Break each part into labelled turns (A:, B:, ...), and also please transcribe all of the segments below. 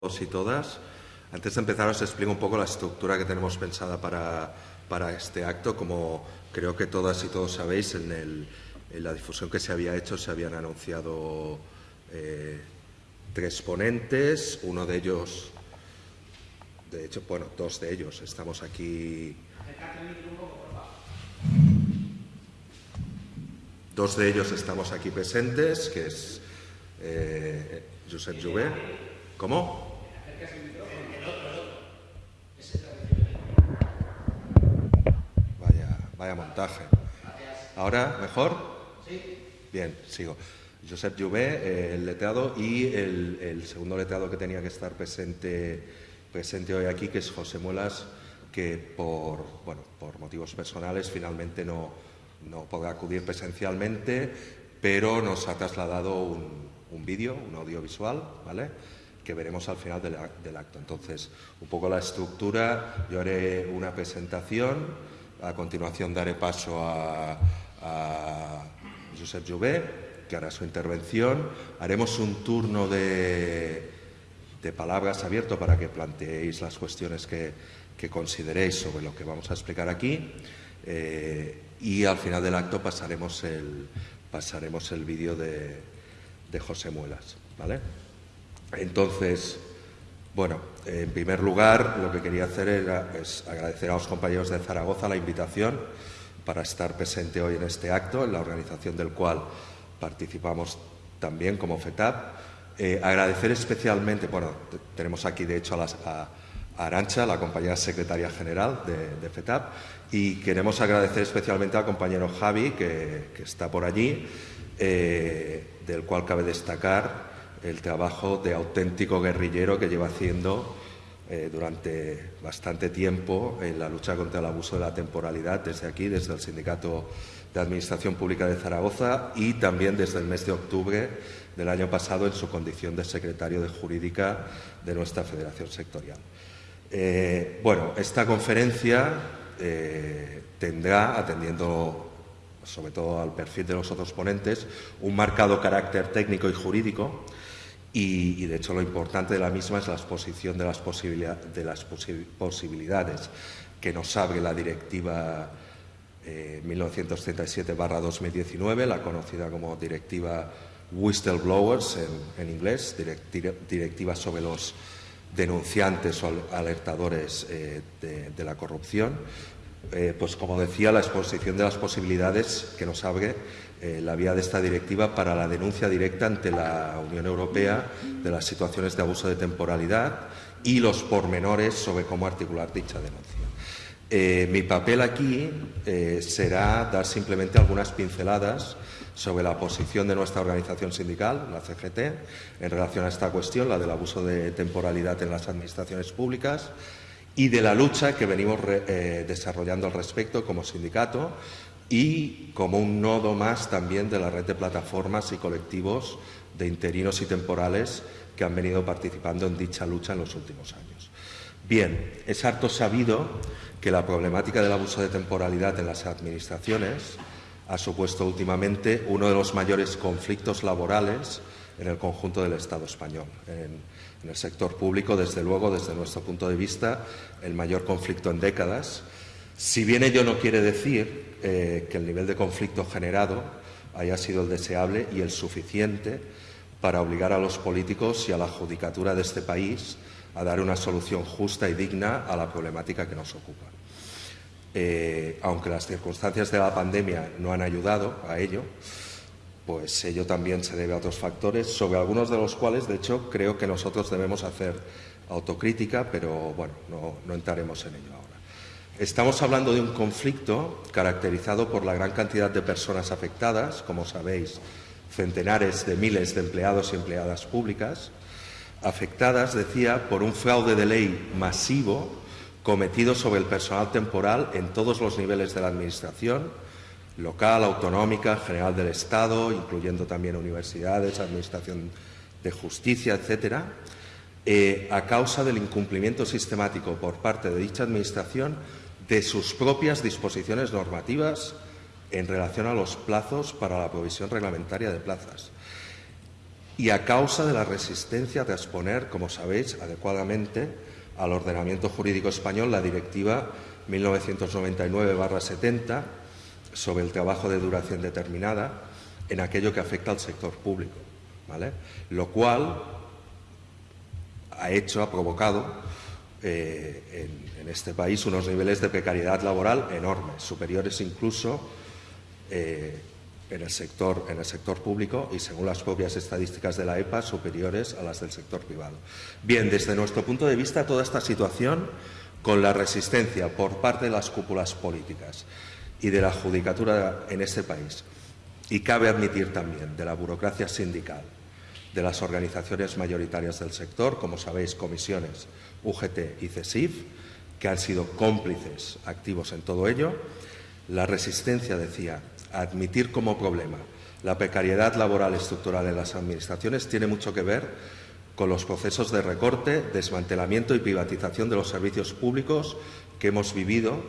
A: todos y todas. Antes de empezar os explico un poco la estructura que tenemos pensada para, para este acto. Como creo que todas y todos sabéis, en, la difusión que se había hecho se habían anunciado eh, tres ponentes, uno de ellos, de hecho, bueno, dos de ellos. Estamos aquí. Dos de ellos estamos aquí presentes, que es eh, Josep Jouvet. ¿Cómo? Vaya montaje. ¿Ahora mejor? Sí. Bien, sigo. Josep Jouvet, el letrado, y el, segundo letrado que tenía que estar presente, presente hoy aquí, que es José Muelas, que por, bueno, por motivos personales finalmente no, no podrá acudir presencialmente, pero nos ha trasladado un, un vídeo, un audiovisual, ¿vale? Que veremos al final del, acto. Entonces, un poco la estructura, yo haré una presentación, a continuación daré paso a, Josep Jouvet, que hará su intervención. Haremos un turno de, palabras abierto para que planteéis las cuestiones que, consideréis sobre lo que vamos a explicar aquí. Eh, y al final del acto pasaremos el, pasaremos el vídeo de, de José Muelas. ¿vale? Entonces, bueno, en primer lugar, lo que quería hacer era es agradecer a los compañeros de Zaragoza la invitación para estar presente hoy en este acto, en la organización del cual participamos también como FETAP. Eh, agradecer especialmente, bueno, tenemos aquí de hecho a, Arancha, la compañera secretaria general de, FETAP, y queremos agradecer especialmente al compañero Javi, que, está por allí, eh, del cual cabe destacar el trabajo de auténtico guerrillero que lleva haciendo eh, durante bastante tiempo en la lucha contra el abuso de la temporalidad desde aquí, desde el Sindicato de Administración Pública de Zaragoza y también desde el mes de octubre del año pasado en su condición de secretario de Jurídica de nuestra Federación Sectorial. Eh, bueno, esta conferencia eh, tendrá, atendiendo sobre todo al perfil de los otros ponentes, un marcado carácter técnico y jurídico y, de hecho lo importante de la misma es la exposición de las, de las posibilidades que nos abre la directiva 1937-2019, eh, la conocida como directiva whistleblowers en, inglés, directiva sobre los denunciantes o alertadores eh, de, la corrupción. Eh, pues como decía, la exposición de las posibilidades que nos abre eh, la vía de esta directiva para la denuncia directa ante la Unión Europea de las situaciones de abuso de temporalidad y los pormenores sobre cómo articular dicha denuncia. Eh, mi papel aquí eh, será dar simplemente algunas pinceladas sobre la posición de nuestra organización sindical, la CGT, en relación a esta cuestión, la del abuso de temporalidad en las administraciones públicas, y de la lucha que venimos desarrollando al respecto como sindicato y como un nodo más también de la red de plataformas y colectivos de interinos y temporales que han venido participando en dicha lucha en los últimos años. Bien, es harto sabido que la problemática del abuso de temporalidad en las administraciones ha supuesto últimamente uno de los mayores conflictos laborales en el conjunto del Estado español. En, en el sector público, desde luego, desde nuestro punto de vista, el mayor conflicto en décadas si bien ello no quiere decir eh, que el nivel de conflicto generado haya sido el deseable y el suficiente para obligar a los políticos y a la judicatura de este país a dar una solución justa y digna a la problemática que nos ocupa. Eh, aunque las circunstancias de la pandemia no han ayudado a ello, pues ello también se debe a otros factores, sobre algunos de los cuales, de hecho, creo que nosotros debemos hacer autocrítica, pero bueno, no entraremos en ello. Estamos hablando de un conflicto caracterizado por la gran cantidad de personas afectadas, como sabéis, centenares de miles de empleados y empleadas públicas, afectadas, decía, por un fraude de ley masivo cometido sobre el personal temporal en todos los niveles de la Administración, local, autonómica, general del Estado, incluyendo también universidades, Administración de Justicia, etcétera, eh, a causa del incumplimiento sistemático por parte de dicha Administración de sus propias disposiciones normativas en relación a los plazos para la provisión reglamentaria de plazas. y a causa de la resistencia a transponer, como sabéis, adecuadamente al ordenamiento jurídico español la Directiva 1999-70 sobre el trabajo de duración determinada en aquello que afecta al sector público, ¿vale? Lo cual ha hecho, ha provocado eh, en, este país unos niveles de precariedad laboral enormes, superiores incluso eh, en, el sector, en el sector público y, según las propias estadísticas de la EPA, superiores a las del sector privado. Bien, desde nuestro punto de vista, toda esta situación, con la resistencia por parte de las cúpulas políticas y de la judicatura en este país, y cabe admitir también de la burocracia sindical, de las organizaciones mayoritarias del sector, como sabéis, comisiones UGT y CESIF, que han sido cómplices activos en todo ello. La resistencia, decía, a admitir como problema la precariedad laboral estructural en las administraciones tiene mucho que ver con los procesos de recorte, desmantelamiento y privatización de los servicios públicos que hemos vivido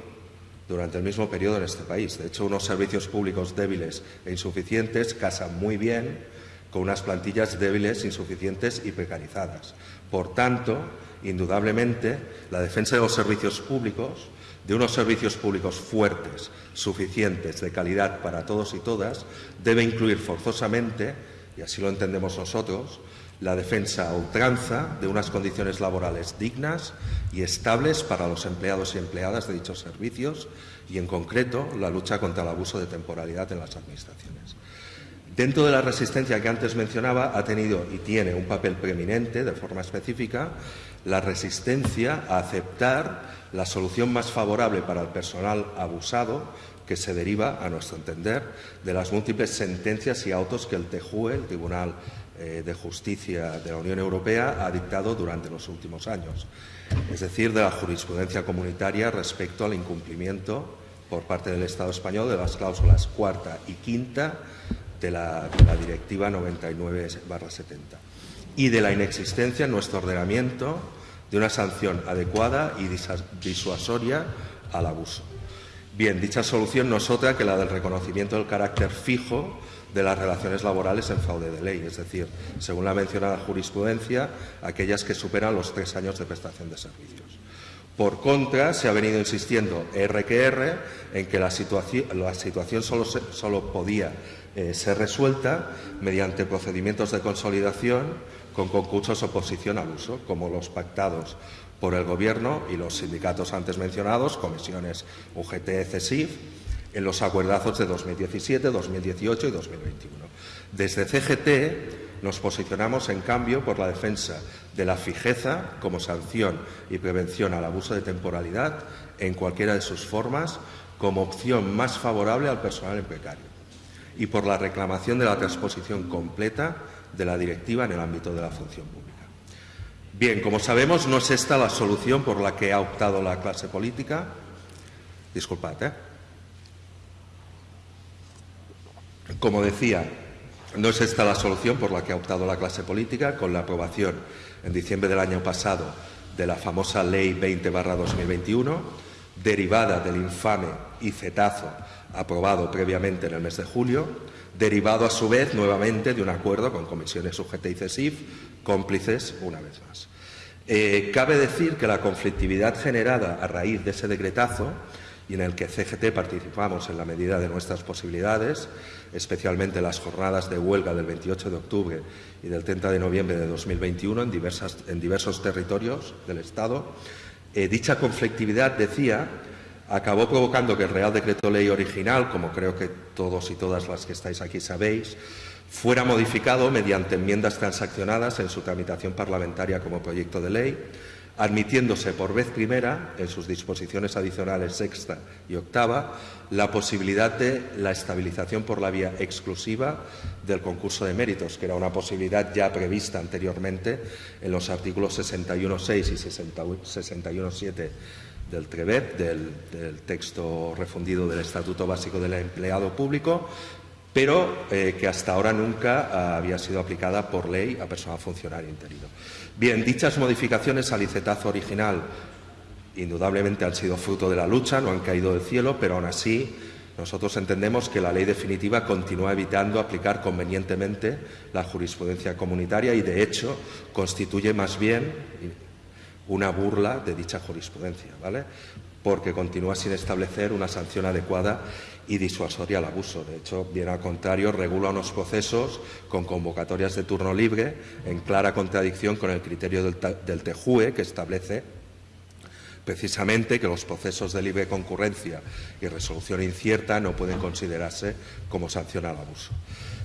A: durante el mismo periodo en este país. De hecho, unos servicios públicos débiles e insuficientes casan muy bien con unas plantillas débiles, insuficientes y precarizadas. Por tanto, indudablemente, la defensa de los servicios públicos, de unos servicios públicos fuertes, suficientes, de calidad para todos y todas, debe incluir forzosamente, y así lo entendemos nosotros, la defensa a ultranza de unas condiciones laborales dignas y estables para los empleados y empleadas de dichos servicios y, en concreto, la lucha contra el abuso de temporalidad en las administraciones. Dentro de la resistencia que antes mencionaba, ha tenido y tiene un papel preeminente, de forma específica, la resistencia a aceptar la solución más favorable para el personal abusado que se deriva, a nuestro entender, de las múltiples sentencias y autos que el TJUE, el Tribunal eh, de Justicia de la Unión Europea, ha dictado durante los últimos años, es decir, de la jurisprudencia comunitaria respecto al incumplimiento por parte del Estado español de las cláusulas cuarta y quinta de la, Directiva 99-70 y de la inexistencia en nuestro ordenamiento de una sanción adecuada y disuasoria al abuso. Bien, dicha solución no es otra que la del reconocimiento del carácter fijo de las relaciones laborales en fraude de ley, es decir, según la mencionada jurisprudencia, aquellas que superan los tres años de prestación de servicios. Por contra, se ha venido insistiendo RQR en que la situación, la situación solo, solo, podía eh, ser resuelta mediante procedimientos de consolidación con concursos oposición al uso, como los pactados por el Gobierno y los sindicatos antes mencionados, comisiones UGT, CESIF, en los acuerdazos de 2017, 2018 y 2021. Desde CGT nos posicionamos, en cambio, por la defensa de la fijeza como sanción y prevención al abuso de temporalidad en cualquiera de sus formas como opción más favorable al personal en precario y por la reclamación de la transposición completa de la directiva en el ámbito de la función pública. Bien, como sabemos, no es esta la solución por la que ha optado la clase política. Disculpad, ¿eh? Como decía, no es esta la solución por la que ha optado la clase política con la aprobación en diciembre del año pasado de la famosa Ley 20-2021, derivada del infame ICETAZO aprobado previamente en el mes de julio, derivado a su vez nuevamente de un acuerdo con comisiones UGT y CESIF, cómplices una vez más. Eh, cabe decir que la conflictividad generada a raíz de ese decretazo y en el que CGT participamos en la medida de nuestras posibilidades, especialmente las jornadas de huelga del 28 de octubre y del 30 de noviembre de 2021 en, diversas, en diversos territorios del Estado. Eh, dicha conflictividad, decía, acabó provocando que el Real Decreto Ley original, como creo que todos y todas las que estáis aquí sabéis, fuera modificado mediante enmiendas transaccionadas en su tramitación parlamentaria como proyecto de ley, admitiéndose por vez primera, en sus disposiciones adicionales sexta y octava, la posibilidad de la estabilización por la vía exclusiva del concurso de méritos, que era una posibilidad ya prevista anteriormente en los artículos 61.6 y 61.7 del TREVEP, del, texto refundido del Estatuto Básico del Empleado Público, pero eh, que hasta ahora nunca había sido aplicada por ley a personal funcionario interino. Bien, dichas modificaciones al licetazo original indudablemente han sido fruto de la lucha, no han caído del cielo, pero aún así Nosotros entendemos que la ley definitiva continúa evitando aplicar convenientemente la jurisprudencia comunitaria y, de hecho, constituye más bien una burla de dicha jurisprudencia, ¿vale? porque continúa sin establecer una sanción adecuada y disuasoria al abuso. De hecho, bien al contrario, regula unos procesos con convocatorias de turno libre en clara contradicción con el criterio del, del TEJUE que establece precisamente que los procesos de libre concurrencia y resolución incierta no pueden considerarse como sanción al abuso.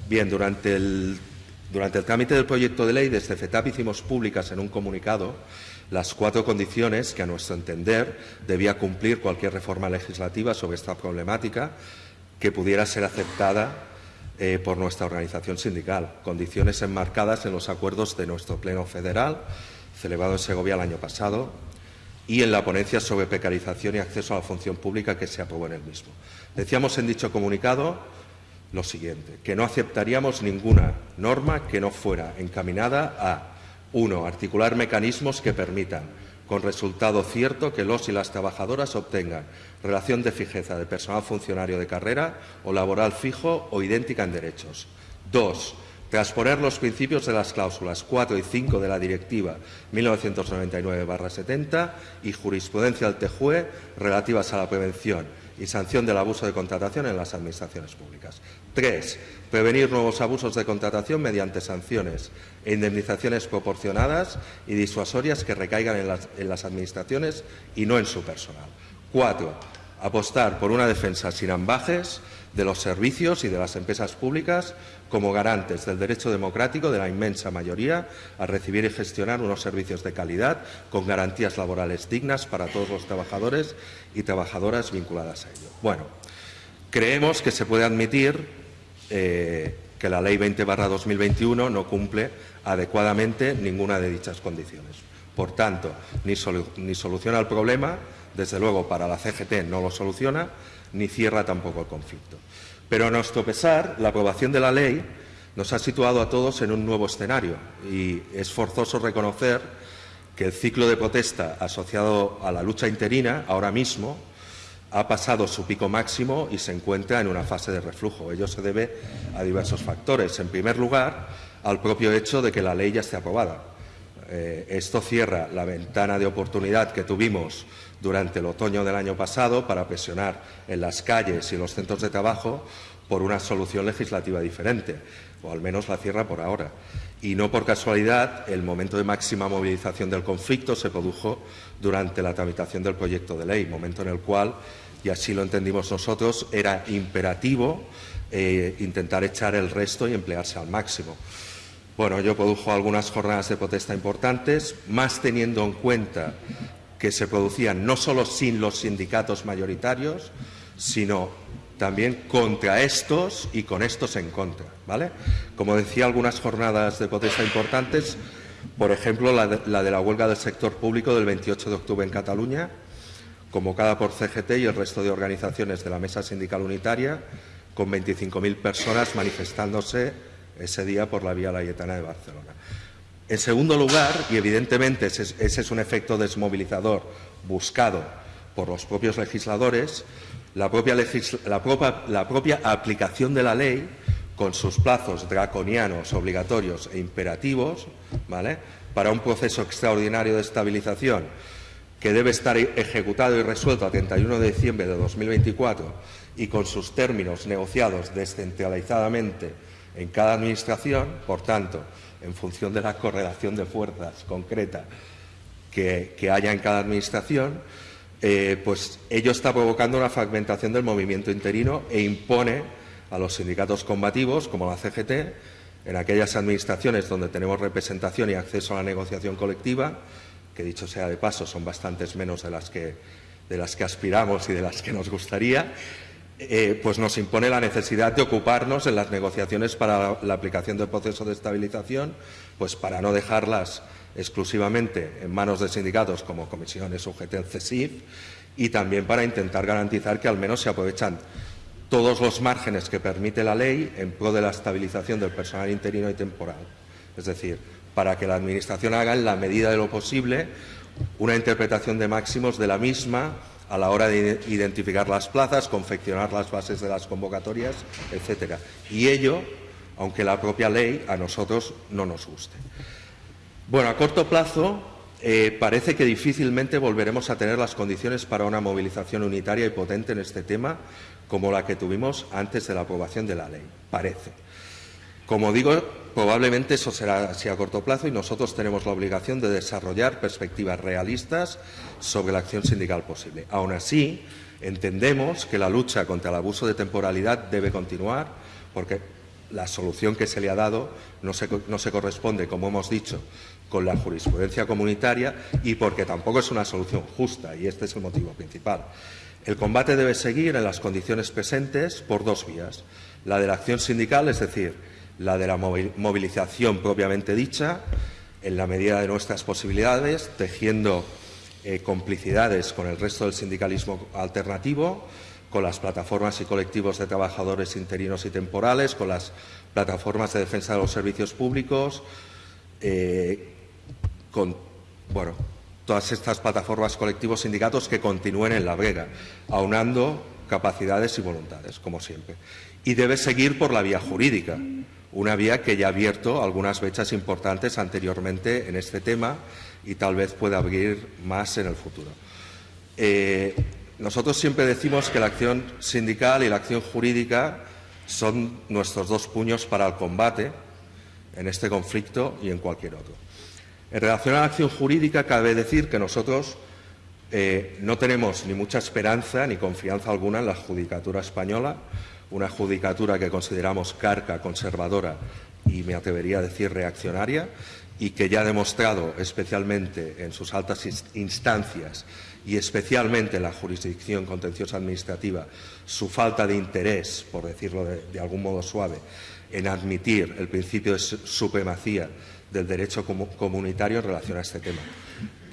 A: Bien, durante el, durante el trámite del proyecto de ley, desde FETAP hicimos públicas en un comunicado las cuatro condiciones que, a nuestro entender, debía cumplir cualquier reforma legislativa sobre esta problemática que pudiera ser aceptada eh, por nuestra organización sindical. Condiciones enmarcadas en los acuerdos de nuestro Pleno Federal, celebrado en Segovia el año pasado, y en la ponencia sobre precarización y acceso a la función pública que se aprobó en el mismo. Decíamos en dicho comunicado lo siguiente, que no aceptaríamos ninguna norma que no fuera encaminada a, uno, articular mecanismos que permitan, con resultado cierto, que los y las trabajadoras obtengan relación de fijeza de personal funcionario de carrera o laboral fijo o idéntica en derechos. Dos, Transponer los principios de las cláusulas 4 y 5 de la Directiva 1999-70 y jurisprudencia del TEJUE relativas a la prevención y sanción del abuso de contratación en las administraciones públicas. Tres, prevenir nuevos abusos de contratación mediante sanciones e indemnizaciones proporcionadas y disuasorias que recaigan en las, administraciones y no en su personal. Cuatro, apostar por una defensa sin ambajes de los servicios y de las empresas públicas como garantes del derecho democrático de la inmensa mayoría a recibir y gestionar unos servicios de calidad con garantías laborales dignas para todos los trabajadores y trabajadoras vinculadas a ello. Bueno, creemos que se puede admitir eh, que la Ley 20-2021 no cumple adecuadamente ninguna de dichas condiciones. Por tanto, ni, soluciona el problema, desde luego para la CGT no lo soluciona, ni cierra tampoco el conflicto. Pero a nuestro pesar, la aprobación de la ley nos ha situado a todos en un nuevo escenario y es forzoso reconocer que el ciclo de protesta asociado a la lucha interina ahora mismo ha pasado su pico máximo y se encuentra en una fase de reflujo. Ello se debe a diversos factores. En primer lugar, al propio hecho de que la ley ya esté aprobada. Eh, esto cierra la ventana de oportunidad que tuvimos durante el otoño del año pasado para presionar en las calles y en los centros de trabajo por una solución legislativa diferente, o al menos la cierra por ahora. Y no por casualidad, el momento de máxima movilización del conflicto se produjo durante la tramitación del proyecto de ley, momento en el cual, y así lo entendimos nosotros, era imperativo eh, intentar echar el resto y emplearse al máximo. Bueno, yo produjo algunas jornadas de protesta importantes, más teniendo en cuenta que se producían no solo sin los sindicatos mayoritarios, sino también contra estos y con estos en contra. ¿vale? Como decía, algunas jornadas de protesta importantes, por ejemplo, la de, la de, la huelga del sector público del 28 de octubre en Cataluña, convocada por CGT y el resto de organizaciones de la Mesa Sindical Unitaria, con 25.000 personas manifestándose ese día por la Vía Layetana de Barcelona. En segundo lugar, y evidentemente ese, es un efecto desmovilizador buscado por los propios legisladores, la propia, la, propia, aplicación de la ley, con sus plazos draconianos, obligatorios e imperativos, ¿vale? para un proceso extraordinario de estabilización que debe estar ejecutado y resuelto a 31 de diciembre de 2024 y con sus términos negociados descentralizadamente en cada administración, por tanto, en función de la correlación de fuerzas concreta que, haya en cada administración, eh, pues ello está provocando una fragmentación del movimiento interino e impone a los sindicatos combativos, como la CGT, en aquellas administraciones donde tenemos representación y acceso a la negociación colectiva, que dicho sea de paso son bastantes menos de las que, de las que aspiramos y de las que nos gustaría, eh, pues nos impone la necesidad de ocuparnos en las negociaciones para la, aplicación del proceso de estabilización, pues para no dejarlas exclusivamente en manos de sindicatos como comisiones UGT, CESIF, y también para intentar garantizar que al menos se aprovechan todos los márgenes que permite la ley en pro de la estabilización del personal interino y temporal. Es decir, para que la Administración haga en la medida de lo posible una interpretación de máximos de la misma a la hora de identificar las plazas, confeccionar las bases de las convocatorias, etcétera. Y ello, aunque la propia ley a nosotros no nos guste. Bueno, a corto plazo eh, parece que difícilmente volveremos a tener las condiciones para una movilización unitaria y potente en este tema como la que tuvimos antes de la aprobación de la ley. Parece. Como digo, probablemente eso será así a corto plazo y nosotros tenemos la obligación de desarrollar perspectivas realistas sobre la acción sindical posible. Aún así, entendemos que la lucha contra el abuso de temporalidad debe continuar porque la solución que se le ha dado no se, no se corresponde, como hemos dicho, con la jurisprudencia comunitaria y porque tampoco es una solución justa, y este es el motivo principal. El combate debe seguir en las condiciones presentes por dos vías. La de la acción sindical, es decir, la de la movilización propiamente dicha, en la medida de nuestras posibilidades, tejiendo eh, complicidades con el resto del sindicalismo alternativo, con las plataformas y colectivos de trabajadores interinos y temporales, con las plataformas de defensa de los servicios públicos, eh, con bueno, todas estas plataformas, colectivos, sindicatos que continúen en la brega, aunando capacidades y voluntades, como siempre. Y debe seguir por la vía jurídica, una vía que ya ha abierto algunas fechas importantes anteriormente en este tema y tal vez pueda abrir más en el futuro. Eh, nosotros siempre decimos que la acción sindical y la acción jurídica son nuestros dos puños para el combate en este conflicto y en cualquier otro. En relación a la acción jurídica, cabe decir que nosotros eh, no tenemos ni mucha esperanza ni confianza alguna en la judicatura española, una judicatura que consideramos carca, conservadora y, me atrevería a decir, reaccionaria, y que ya ha demostrado, especialmente en sus altas instancias y especialmente en la jurisdicción contenciosa administrativa, su falta de interés, por decirlo de algún modo suave, en admitir el principio de supremacía del derecho comunitario en relación a este tema.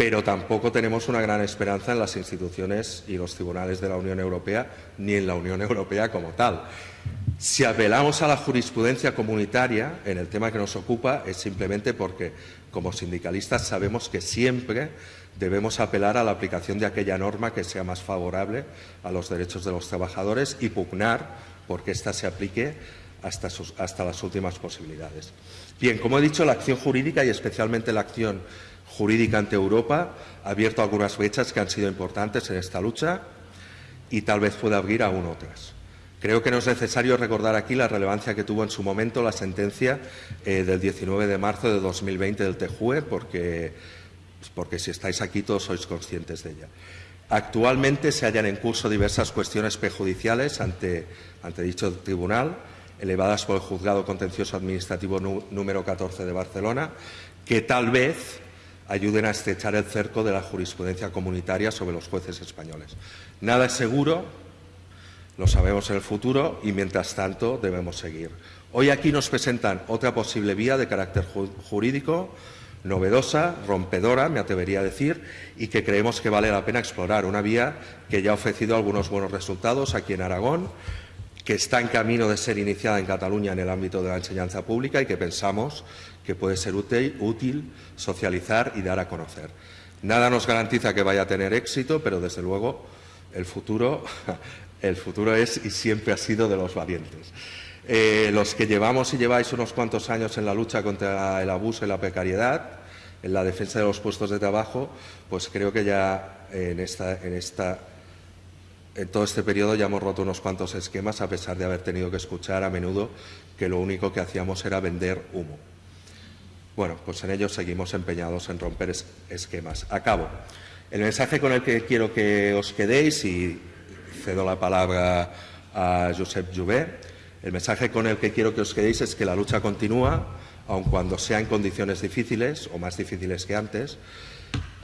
A: Pero tampoco tenemos una gran esperanza en las instituciones y los tribunales de la Unión Europea, ni en la Unión Europea como tal. Si apelamos a la jurisprudencia comunitaria en el tema que nos ocupa es simplemente porque, como sindicalistas, sabemos que siempre debemos apelar a la aplicación de aquella norma que sea más favorable a los derechos de los trabajadores y pugnar porque ésta se aplique hasta, hasta las últimas posibilidades. Bien, como he dicho, la acción jurídica y especialmente la acción jurídica ante Europa ha abierto algunas fechas que han sido importantes en esta lucha y tal vez pueda abrir aún otras. Creo que no es necesario recordar aquí la relevancia que tuvo en su momento la sentencia eh, del 19 de marzo de 2020 del TEJUE, porque, porque si estáis aquí todos sois conscientes de ella. Actualmente se hallan en curso diversas cuestiones prejudiciales ante, ante dicho tribunal, elevadas por el Juzgado Contencioso Administrativo número 14 de Barcelona, que tal vez ayuden a estrechar el cerco de la jurisprudencia comunitaria sobre los jueces españoles. Nada es seguro, lo sabemos en el futuro y, mientras tanto, debemos seguir. Hoy aquí nos presentan otra posible vía de carácter jurídico, novedosa, rompedora, me atrevería a decir, y que creemos que vale la pena explorar. Una vía que ya ha ofrecido algunos buenos resultados aquí en Aragón, que está en camino de ser iniciada en Cataluña en el ámbito de la enseñanza pública y que pensamos que puede ser útil, socializar y dar a conocer. Nada nos garantiza que vaya a tener éxito, pero desde luego el futuro, es y siempre ha sido de los valientes. Eh, los que llevamos y lleváis unos cuantos años en la lucha contra el abuso y la precariedad, en la defensa de los puestos de trabajo, pues creo que ya en todo este periodo ya hemos roto unos cuantos esquemas, a pesar de haber tenido que escuchar a menudo que lo único que hacíamos era vender humo. Bueno, pues en ello seguimos empeñados en romper esquemas. Acabo. El mensaje con el que quiero que os quedéis, y cedo la palabra a Josep Jouvet, el mensaje con el que quiero que os quedéis es que la lucha continúa, aun cuando sea en condiciones difíciles o más difíciles que antes,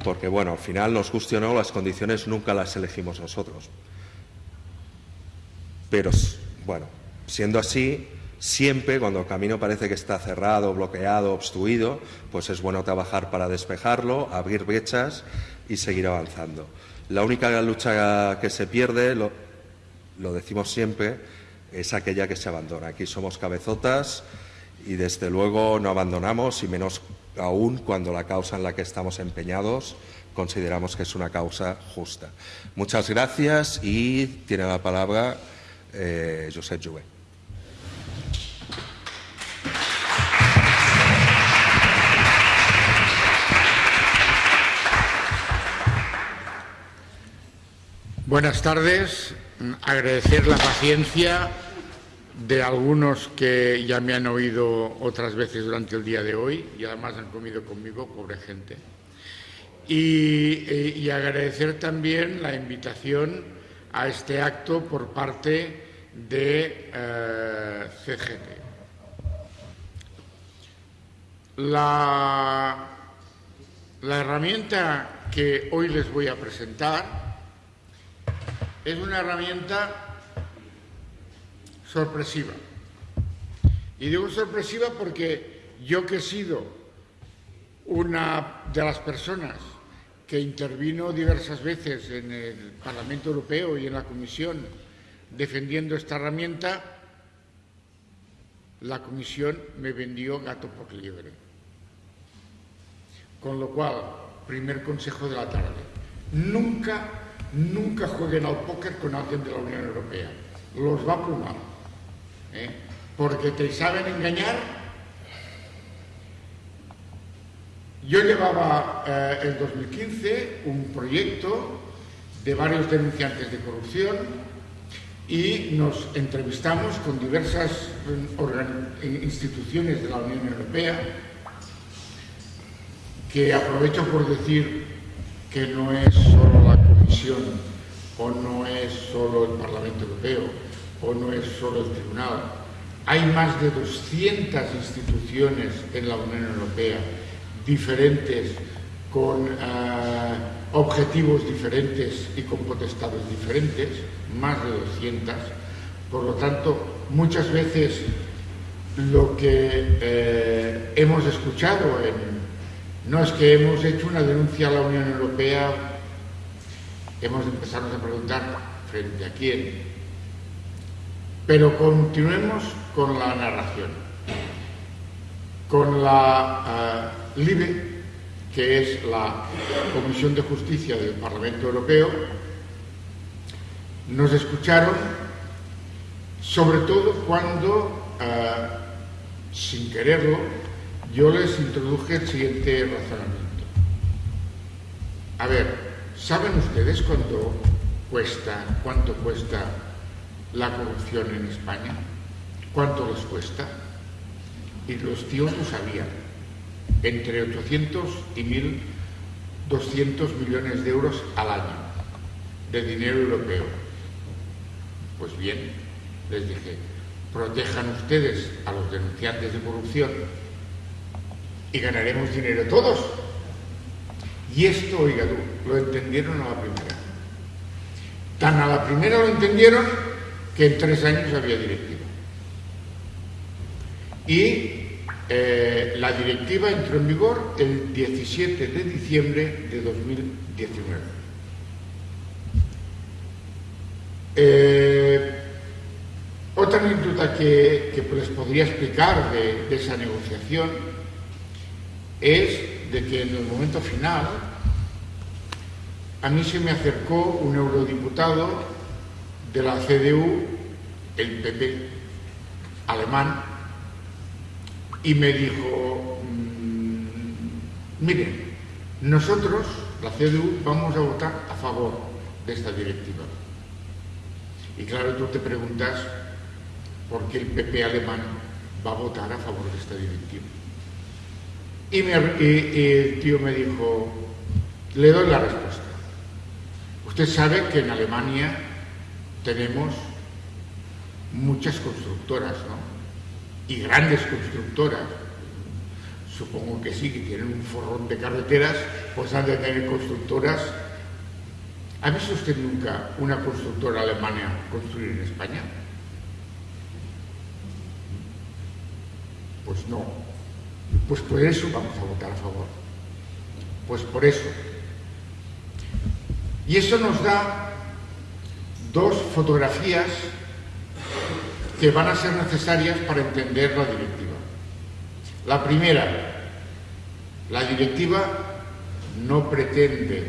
A: porque, bueno, al final, nos guste o no, las condiciones nunca las elegimos nosotros. Pero, bueno, siendo así, siempre cuando el camino parece que está cerrado, bloqueado, obstruido, pues es bueno trabajar para despejarlo, abrir brechas y seguir avanzando. La única lucha que se pierde, lo, decimos siempre, es aquella que se abandona. Aquí somos cabezotas y desde luego no abandonamos y menos aún cuando la causa en la que estamos empeñados consideramos que es una causa justa. Muchas gracias y tiene la palabra eh, Josep Jouet.
B: Buenas tardes. Agradecer la paciencia de algunos que ya me han oído otras veces durante el día de hoy y además han comido conmigo, pobre gente. Y, eh, agradecer también la invitación a este acto por parte de eh, CGT. La, la herramienta que hoy les voy a presentar es una herramienta sorpresiva. Y digo sorpresiva porque yo que he sido una de las personas que intervino diversas veces en el Parlamento Europeo y en la Comisión defendiendo esta herramienta, la Comisión me vendió gato por liebre. Con lo cual, primer consejo de la tarde, nunca, nunca jueguen al póker con alguien de la Unión Europea. Los va a plumar. ¿eh? porque te saben engañar. Yo llevaba eh, en 2015 un proyecto de varios denunciantes de corrupción y nos entrevistamos con diversas eh, instituciones de la Unión Europea que aprovecho por decir que no es solo la Comisión o no es solo el Parlamento Europeo, o no es solo el tribunal. Hay más de 200 instituciones en la Unión Europea diferentes, con eh, objetivos diferentes y con potestades diferentes, más de 200. Por lo tanto, muchas veces lo que eh, hemos escuchado en, no es que hemos hecho una denuncia a la Unión Europea, hemos de empezarnos a preguntar frente a quién, pero continuemos con la narración. Con la uh, LIBE, que es la Comisión de Justicia del Parlamento Europeo, nos escucharon sobre todo cuando, uh, sin quererlo, yo les introduje el siguiente razonamiento. A ver, ¿saben ustedes cuánto cuesta, cuánto cuesta la corrupción en España? ¿Cuánto les cuesta? Y los tíos lo sabían. Entre 800 y 1.200 millones de euros al año de dinero europeo. Pues bien, les dije, protejan ustedes a los denunciantes de corrupción y ganaremos dinero todos. Y esto, oiga tú, lo entendieron a la primera. Tan a la primera lo entendieron que en tres años había directiva. Y eh, la directiva entró en vigor el 17 de diciembre de 2019. Eh, otra anécdota que, les podría explicar de esa negociación es de que en el momento final a mí se me acercó un eurodiputado de la CDU, el PP alemán, y me dijo, mm, miren, nosotros, la CDU, vamos a votar a favor de esta directiva. Y claro, tú te preguntas por qué el PP alemán va a votar a favor de esta directiva. Y, y el tío me dijo, le doy la respuesta. Usted sabe que en Alemania tenemos muchas constructoras, ¿no? Y grandes constructoras. Supongo que sí, que tienen un forrón de carreteras, pues han de tener constructoras. ¿Ha visto usted nunca una constructora alemana construir en España? Pues no. Pues por eso vamos a votar a favor. Pues por eso. Y eso nos da dos fotografías que van a ser necesarias para entender la directiva. La primera, La directiva no pretende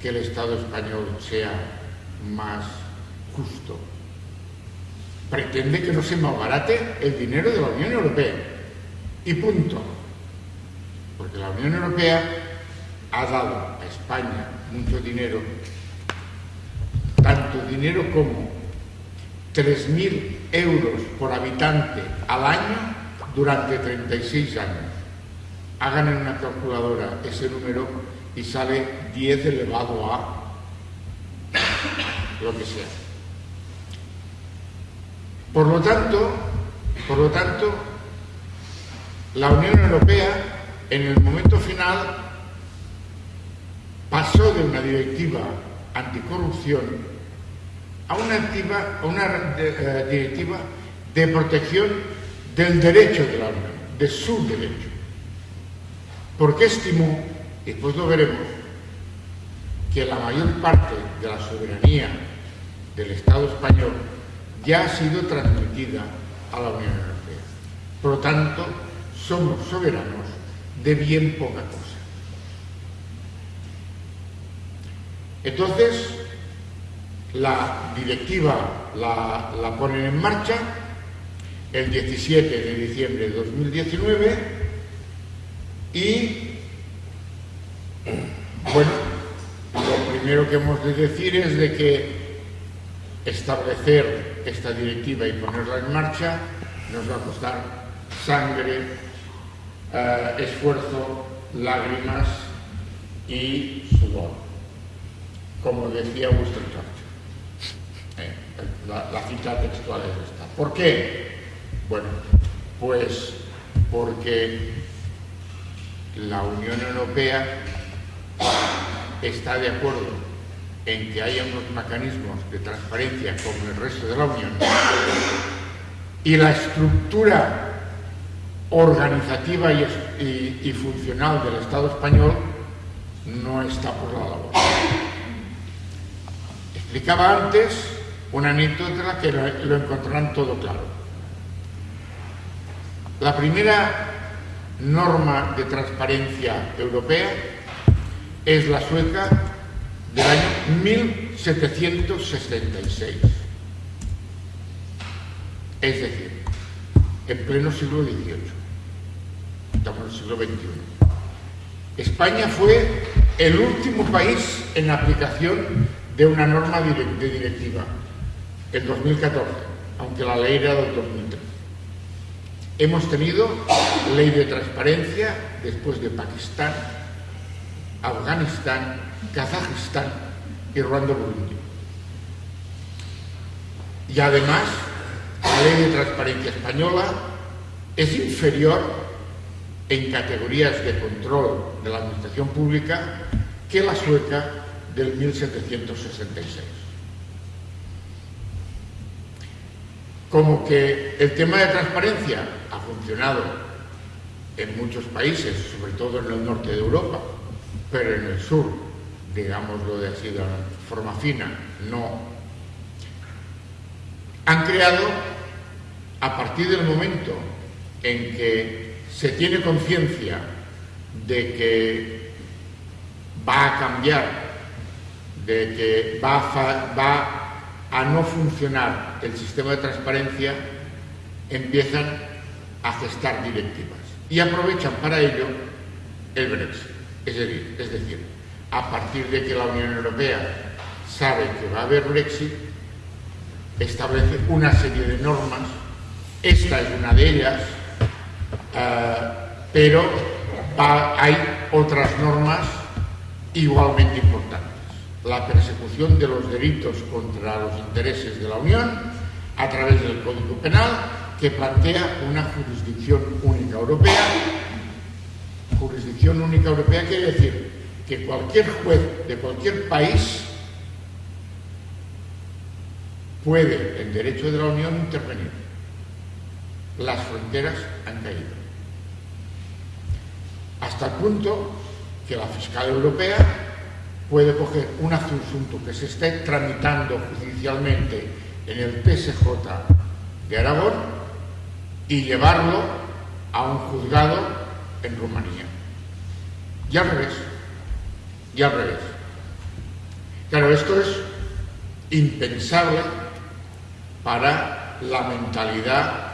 B: que el Estado español sea más justo. Pretende que no se malbarate el dinero de la Unión Europea. Y punto. Porque la Unión Europea ha dado a España mucho dinero, tanto dinero como 3.000 euros por habitante al año durante 36 años. Hagan en una calculadora ese número y sale 10 elevado a lo que sea. Por lo tanto, por lo tanto, la Unión Europea en el momento final pasó de una directiva anticorrupción a una, una eh, directiva de protección del derecho de la Unión, de su derecho. Porque estimó, después lo veremos, que la mayor parte de la soberanía del Estado español ya ha sido transmitida a la Unión Europea. Por lo tanto, somos soberanos de bien poca cosa. Entonces, la directiva la, ponen en marcha el 17 de diciembre de 2019 y, bueno, lo primero que hemos de decir es de que establecer esta directiva y ponerla en marcha nos va a costar sangre, eh, esfuerzo, lágrimas y sudor, como decía Winston Churchill. Eh, la, la cita textual es esta. ¿Por qué? Bueno, pues porque la Unión Europea está de acuerdo en que haya unos mecanismos de transparencia como el resto de la Unión y la estructura organizativa y, funcional del Estado español no está por la labor. Explicaba antes una anécdota que lo encontrarán todo claro. La primera norma de transparencia europea es la sueca del año 1766. Es decir, en pleno siglo XVIII. Estamos en el siglo XXI. España fue el último país en aplicación de una norma de directiva, en 2014, aunque la ley era del 2003. Hemos tenido ley de transparencia después de Pakistán, Afganistán, Kazajistán y Ruanda-Burundi. Y además, la ley de transparencia española es inferior en categorías de control de la administración pública que la sueca del 1766. Como que el tema de transparencia ha funcionado en muchos países, sobre todo en el norte de Europa, pero en el sur, digámoslo de así de forma fina, no. Han creado, a partir del momento en que se tiene conciencia de que va a cambiar, de que va a, no funcionar el sistema de transparencia, empiezan a gestar directivas y aprovechan para ello el Brexit. Es decir, es decir, a partir de que la Unión Europea sabe que va a haber Brexit, establece una serie de normas, esta es una de ellas, eh, pero hay otras normas igualmente importantes. La persecución de los delitos contra los intereses de la Unión a través del Código Penal, que plantea una jurisdicción única europea jurisdicción única europea quiere decir que cualquier juez de cualquier país puede, en derecho de la Unión, intervenir. Las fronteras han caído. Hasta el punto que la fiscal europea puede coger un asunto que se esté tramitando judicialmente en el TSJ de Aragón y llevarlo a un juzgado en Rumanía Y al revés. Y al revés. Claro, esto es impensable para la mentalidad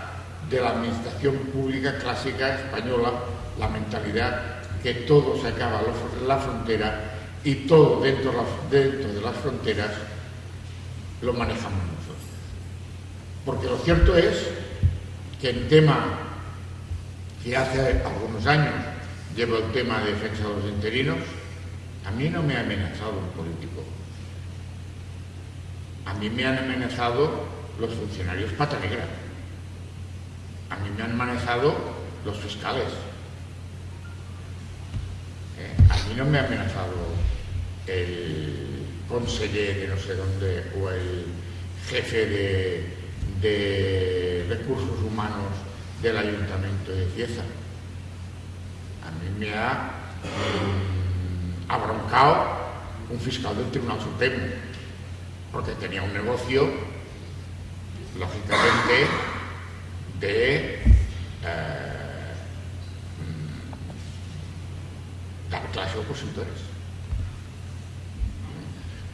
B: de la administración pública clásica española, la mentalidad que todo se acaba la frontera y todo dentro, dentro de las fronteras lo manejamos nosotros. Porque lo cierto es que en tema que hace algunos años llevo el tema de defensa de los interinos, a mí no me ha amenazado un político. A mí me han amenazado los funcionarios pata negra. A mí me han amenazado los fiscales. Eh, a mí no me ha amenazado el conseller de no sé dónde o el jefe de, recursos humanos del ayuntamiento de Cieza. A mí me ha mm, abroncado un fiscal del Tribunal Supremo, porque tenía un negocio, lógicamente, de eh, mm, dar clase opositores.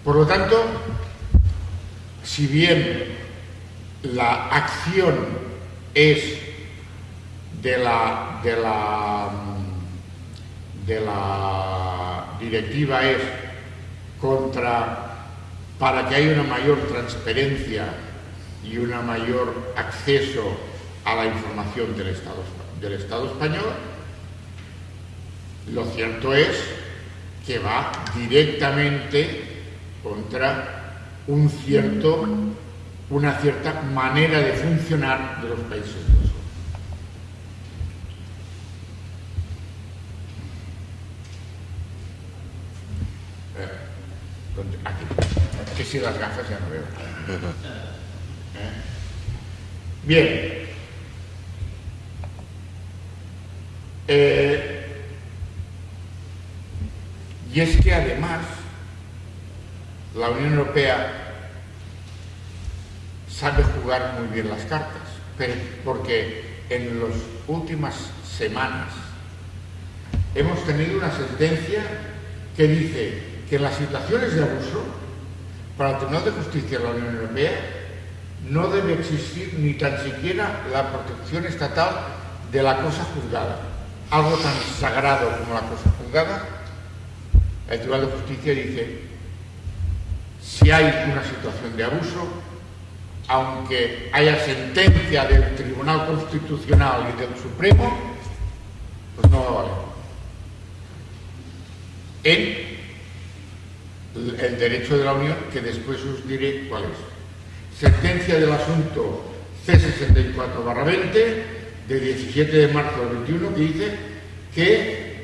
B: Por lo tanto, si bien la acción es de la, de la, de la directiva es contra para que haya una mayor transparencia y un mayor acceso a la información del Estado, del Estado español, lo cierto es que va directamente contra un cierto, una cierta manera de funcionar de los países del sur. Eh, aquí. Que si las gafas ya no veo. ¿Eh? Bien. Eh, y es que además la Unión Europea sabe jugar muy bien las cartas, porque en las últimas semanas hemos tenido una sentencia que dice que en las situaciones de abuso, para el Tribunal de Justicia de la Unión Europea, no debe existir ni tan siquiera la protección estatal de la cosa juzgada. Algo tan sagrado como la cosa juzgada, el Tribunal de Justicia dice si hay una situación de abuso, aunque haya sentencia del Tribunal Constitucional y del Supremo, pues no va a valer. En el derecho de la Unión, que después os diré cuál es. Sentencia del asunto C64-20 de 17 de marzo del 21 que dice que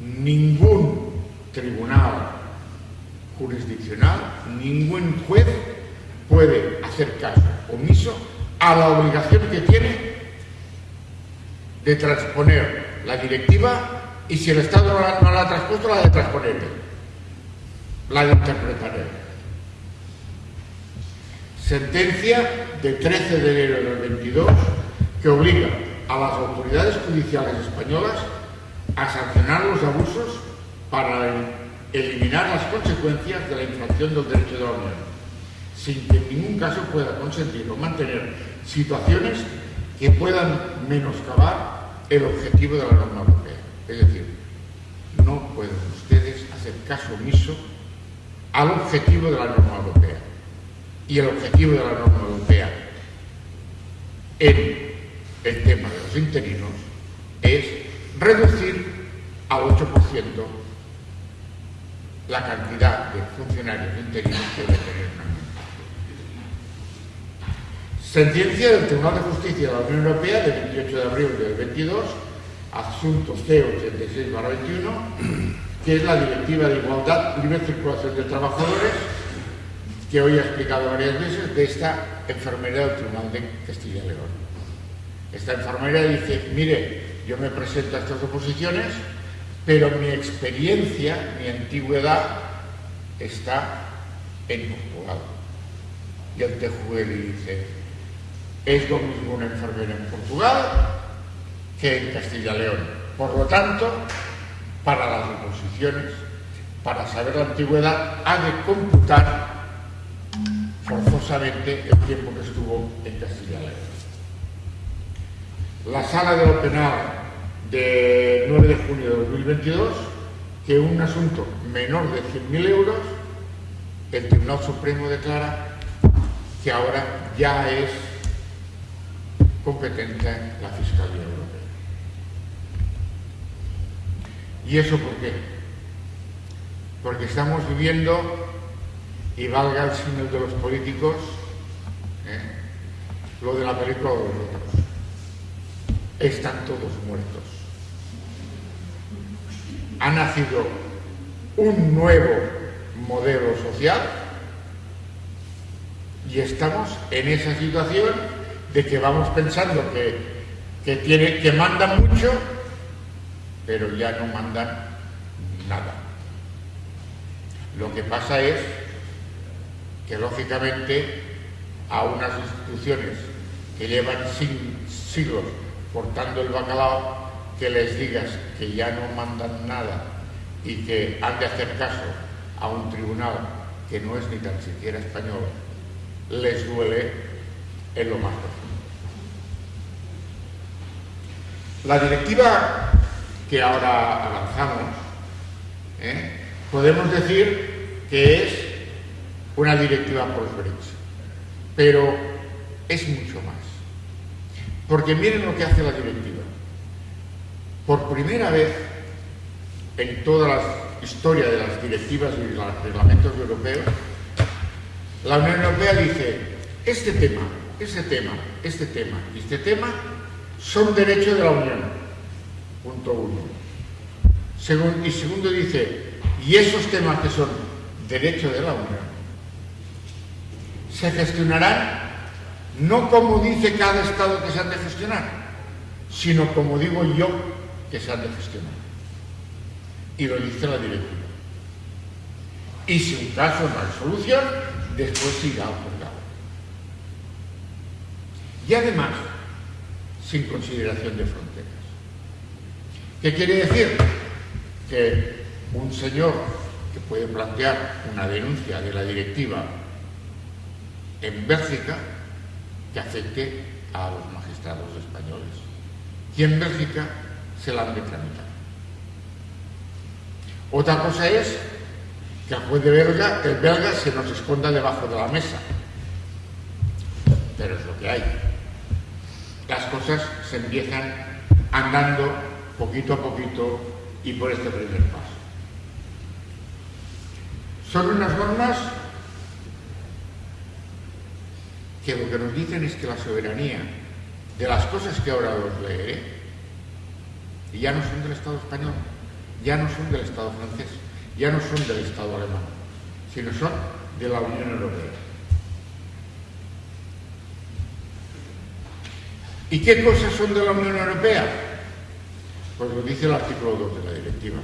B: ningún tribunal jurisdiccional, ningún juez puede hacer caso omiso a la obligación que tiene de transponer la directiva y si el Estado no la, ha transpuesto, la de transponer, la de interpretar. Sentencia de 13 de enero del 22 que obliga a las autoridades judiciales españolas a sancionar los abusos para el eliminar las consecuencias de la infracción del derecho de la Unión, sin que en ningún caso pueda consentir o mantener situaciones que puedan menoscabar el objetivo de la norma europea. Es decir, no pueden ustedes hacer caso omiso al objetivo de la norma europea. Y el objetivo de la norma europea en el tema de los interinos es reducir al 8% la cantidad de funcionarios interinos que debe tener una Sentencia del Tribunal de Justicia de la Unión Europea del 28 de abril del 22, asunto C86-21, que es la Directiva de Igualdad, Libre Circulación de Trabajadores, que hoy he explicado varias veces, de esta enfermera del Tribunal de Castilla y León. Esta enfermera dice, mire, yo me presento a estas oposiciones pero mi experiencia, mi antigüedad está en Portugal. Y el TJUE dice, es lo mismo una enfermera en Portugal que en Castilla y León. Por lo tanto, para las reposiciones, para saber la antigüedad, ha de computar forzosamente el tiempo que estuvo en Castilla y León. La sala de lo penal de 9 de junio de 2022, que un asunto menor de 100.000 euros, el Tribunal Supremo declara que ahora ya es competente la Fiscalía Europea. ¿Y eso por qué? Porque estamos viviendo, y valga el signo de los políticos, ¿eh? lo de la película de los otros. Están todos muertos. Ha nacido un nuevo modelo social y estamos en esa situación de que vamos pensando que, que, que mandan mucho, pero ya no mandan nada. Lo que pasa es que lógicamente a unas instituciones que llevan siglos cortando el bacalao, que les digas que ya no mandan nada y que han de hacer caso a un tribunal que no es ni tan siquiera español, les duele en lo más profundo. La directiva que ahora avanzamos, ¿eh? podemos decir que es una directiva por Brexit, pero es mucho más. Porque miren lo que hace la directiva. Por primera vez en toda la historia de las directivas y los reglamentos europeos, la Unión Europea dice, este tema, este tema, este tema y este tema son derechos de la Unión. Punto uno. y segundo dice, y esos temas que son derechos de la Unión se gestionarán no como dice cada Estado que se han de gestionar, sino como digo yo que se han de gestionar. Y lo dice la directiva. Y si un caso no hay solución, después siga juzgado. Y además, sin consideración de fronteras. ¿Qué quiere decir? Que un señor que puede plantear una denuncia de la directiva en Bélgica que afecte a los magistrados españoles. Y en Bélgica se la han de tramitar. Otra cosa es que el juez de belga, el belga se nos esconda debajo de la mesa. Pero es lo que hay las cosas se empiezan andando poquito a poquito y por este primer paso. Son unas normas que lo que nos dicen es que la soberanía de las cosas que ahora os leeré ya no son del Estado español, ya no son del Estado francés, ya no son del Estado alemán, sino son de la Unión Europea. ¿Y qué cosas son de la Unión Europea? Pues lo dice el artículo 2 de la directiva.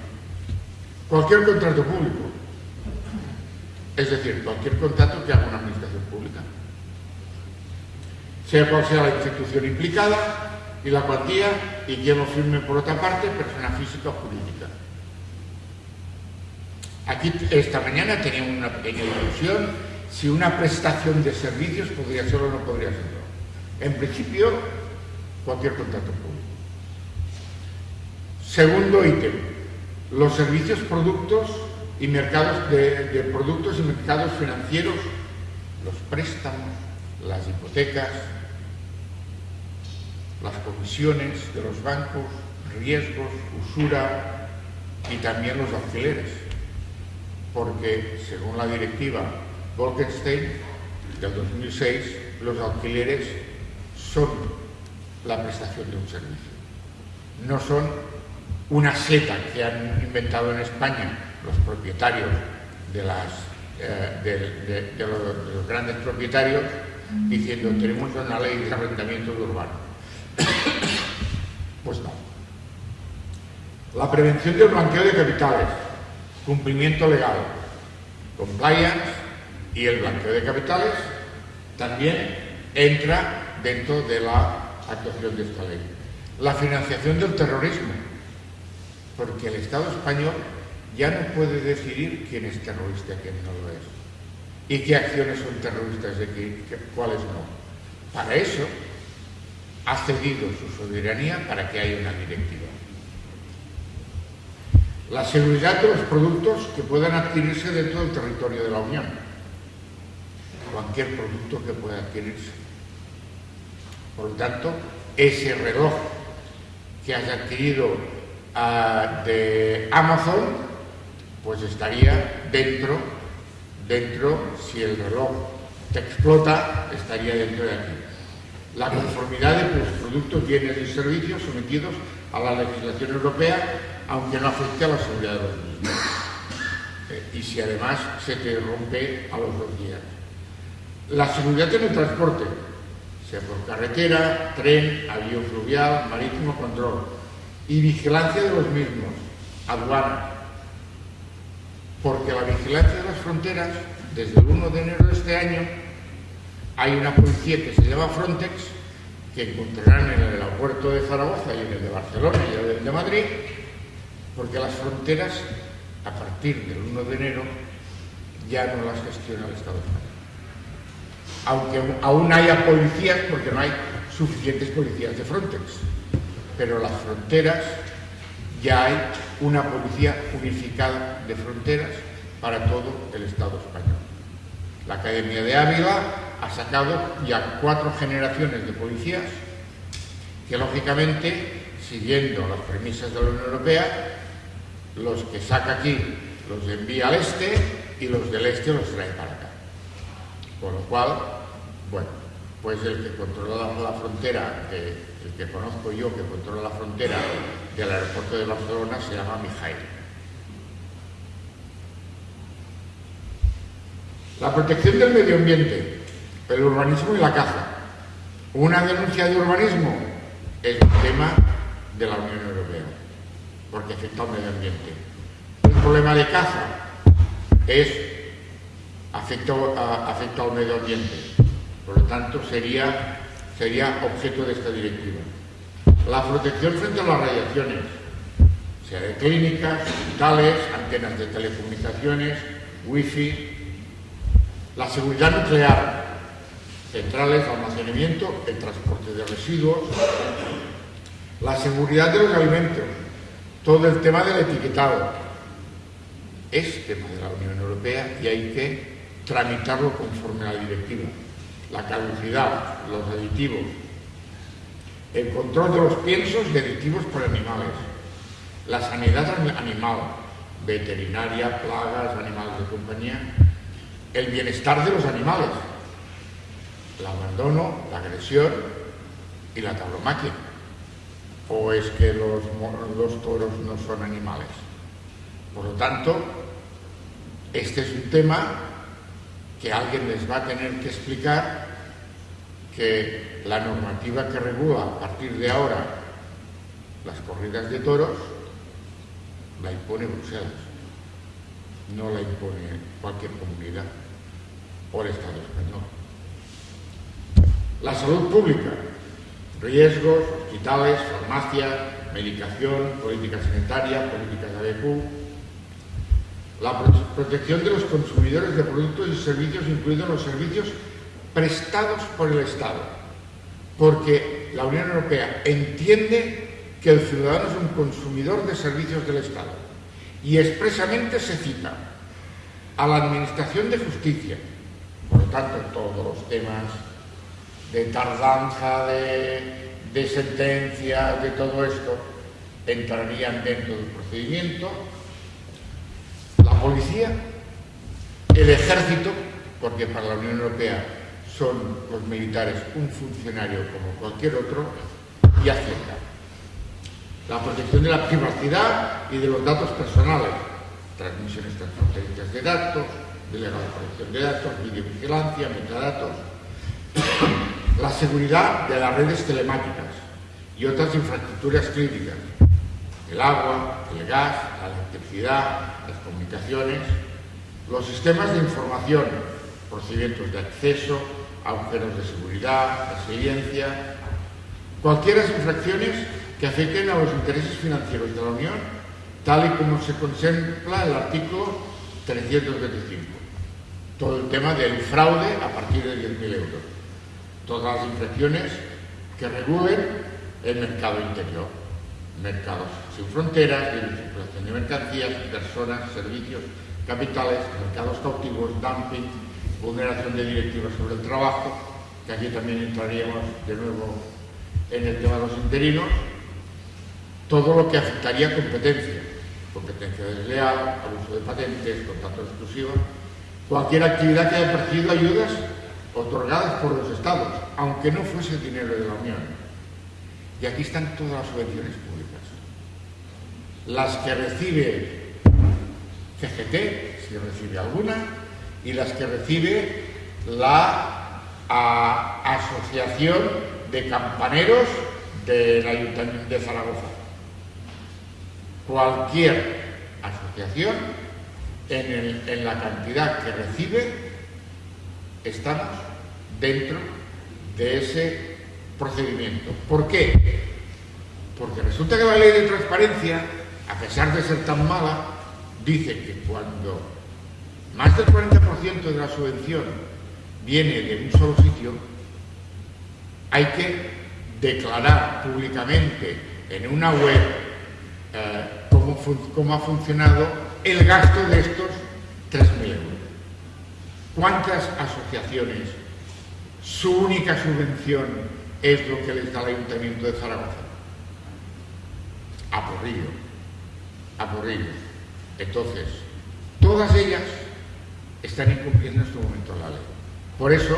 B: Cualquier contrato público, es decir, cualquier contrato que haga una administración pública, sea cual sea la institución implicada y la cuantía y quien lo firme por otra parte, persona física o jurídica. Aquí esta mañana teníamos una pequeña discusión si una prestación de servicios podría ser o no podría serlo. En principio, cualquier contrato público. Segundo ítem, los servicios, productos y mercados de, productos y mercados financieros, los préstamos, las hipotecas, las comisiones de los bancos, riesgos, usura y también los alquileres, porque según la directiva Bolkestein del 2006, los alquileres son la prestación de un servicio. No son una seta que han inventado en España los propietarios de, las, eh, de, los, grandes propietarios diciendo tenemos una ley de arrendamiento urbano. Pues no. La prevención del blanqueo de capitales, cumplimiento legal, compliance y el blanqueo de capitales también entra dentro de la actuación de esta ley. La financiación del terrorismo, porque el Estado español ya no puede decidir quién es terrorista y quién no lo es, y qué acciones son terroristas y cuáles no. Para eso ha cedido su soberanía para que haya una directiva. La seguridad de los productos que puedan adquirirse dentro del territorio de la Unión. Cualquier producto que pueda adquirirse. Por lo tanto, ese reloj que has adquirido ah, de Amazon, pues estaría dentro, dentro, si el reloj te explota, estaría dentro de aquí. La conformidad de los productos, bienes y servicios sometidos a la legislación europea, aunque no afecte a la seguridad de los mismos. Eh, y si además se te rompe a los dos días. La seguridad en el transporte, sea por carretera, tren, avión fluvial, marítimo, control. Y vigilancia de los mismos, aduana. Porque la vigilancia de las fronteras, desde el 1 de enero de este año, hay una policía que se llama Frontex, que encontrarán en el aeropuerto de Zaragoza y en el de Barcelona y en el de Madrid, porque las fronteras, a partir del 1 de enero, ya no las gestiona el Estado español aunque aún haya policías, porque no hay suficientes policías de Frontex. Pero las fronteras, ya hay una policía unificada de fronteras para todo el Estado español. La Academia de Ávila ha sacado ya cuatro generaciones de policías que, lógicamente, siguiendo las premisas de la Unión Europea, los que saca aquí los envía al este y los del este los trae para acá. Con lo cual, bueno, pues el que controla la frontera, el que conozco yo que controla la frontera del aeropuerto de Barcelona se llama Mijail. La protección del medio ambiente, el urbanismo y la caza. Una denuncia de urbanismo es un tema de la Unión Europea, porque afecta al medio ambiente. Un problema de caza es afecta, al medio ambiente. Por lo tanto, sería, sería objeto de esta directiva. La protección frente a las radiaciones, sea de clínicas, hospitales, antenas de telecomunicaciones, wifi, la seguridad nuclear, centrales almacenamiento, el transporte de residuos, la seguridad de los alimentos, todo el tema del etiquetado, es tema de la Unión Europea y hay que tramitarlo conforme a la directiva. La caducidad, los aditivos, el control de los piensos y aditivos por animales, la sanidad animal, veterinaria, plagas, animales de compañía, el bienestar de los animales, el abandono, la agresión y la tauromaquia. ¿O es que los, toros no son animales? Por lo tanto, este es un tema que alguien les va a tener que explicar que la normativa que regula a partir de ahora las corridas de toros la impone Bruselas, no la impone cualquier comunidad o Estado español. La salud pública, riesgos, hospitales, farmacias, medicación, política sanitaria, política de ABQ, la protección de los consumidores de productos y servicios, incluidos los servicios prestados por el Estado, porque la Unión Europea entiende que el ciudadano es un consumidor de servicios del Estado. Y expresamente se cita a la Administración de Justicia, por lo tanto todos los temas de tardanza, de, de sentencia, de todo esto, entrarían dentro del procedimiento policía, el ejército, porque para la Unión Europea son los militares un funcionario como cualquier otro, y Hacienda. La protección de la privacidad y de los datos personales, transmisiones transfronterizas de datos, delegada protección de datos, videovigilancia, metadatos, la seguridad de las redes telemáticas y otras infraestructuras críticas, el agua, el gas, la electricidad, las comunicaciones, los sistemas de información, procedimientos de acceso, agujeros de seguridad, resiliencia, cualquiera infracciones que afecten a los intereses financieros de la Unión tal y como se contempla el artículo 325. Todo el tema del fraude a partir de 10.000 euros. Todas las infracciones que regulen el mercado interior. Mercados sin fronteras, libre circulación de mercancías, personas, servicios, capitales, mercados cautivos, dumping, vulneración de directivas sobre el trabajo, que aquí también entraríamos de nuevo en el tema de los interinos, todo lo que afectaría competencia, competencia desleal, abuso de patentes, contratos exclusivos, cualquier actividad que haya percibido ayudas otorgadas por los estados, aunque no fuese dinero de la Unión. Y aquí están todas las subvenciones públicas. Las que recibe CGT, si recibe alguna, y las que recibe la Asociación de Campaneros del Ayuntamiento de Zaragoza. Cualquier asociación, en, en la cantidad que recibe, estamos dentro de ese procedimiento. ¿Por qué? Porque resulta que la ley de transparencia, a pesar de ser tan mala, dice que cuando más del 40% de la subvención viene de un solo sitio, hay que declarar públicamente en una web eh, cómo, ha funcionado el gasto de estos 3.000 euros. ¿Cuántas asociaciones su única subvención es lo que les da el Ayuntamiento de Zaragoza? A porrillo, Entonces, todas ellas están incumpliendo en este momento la ley. Por eso,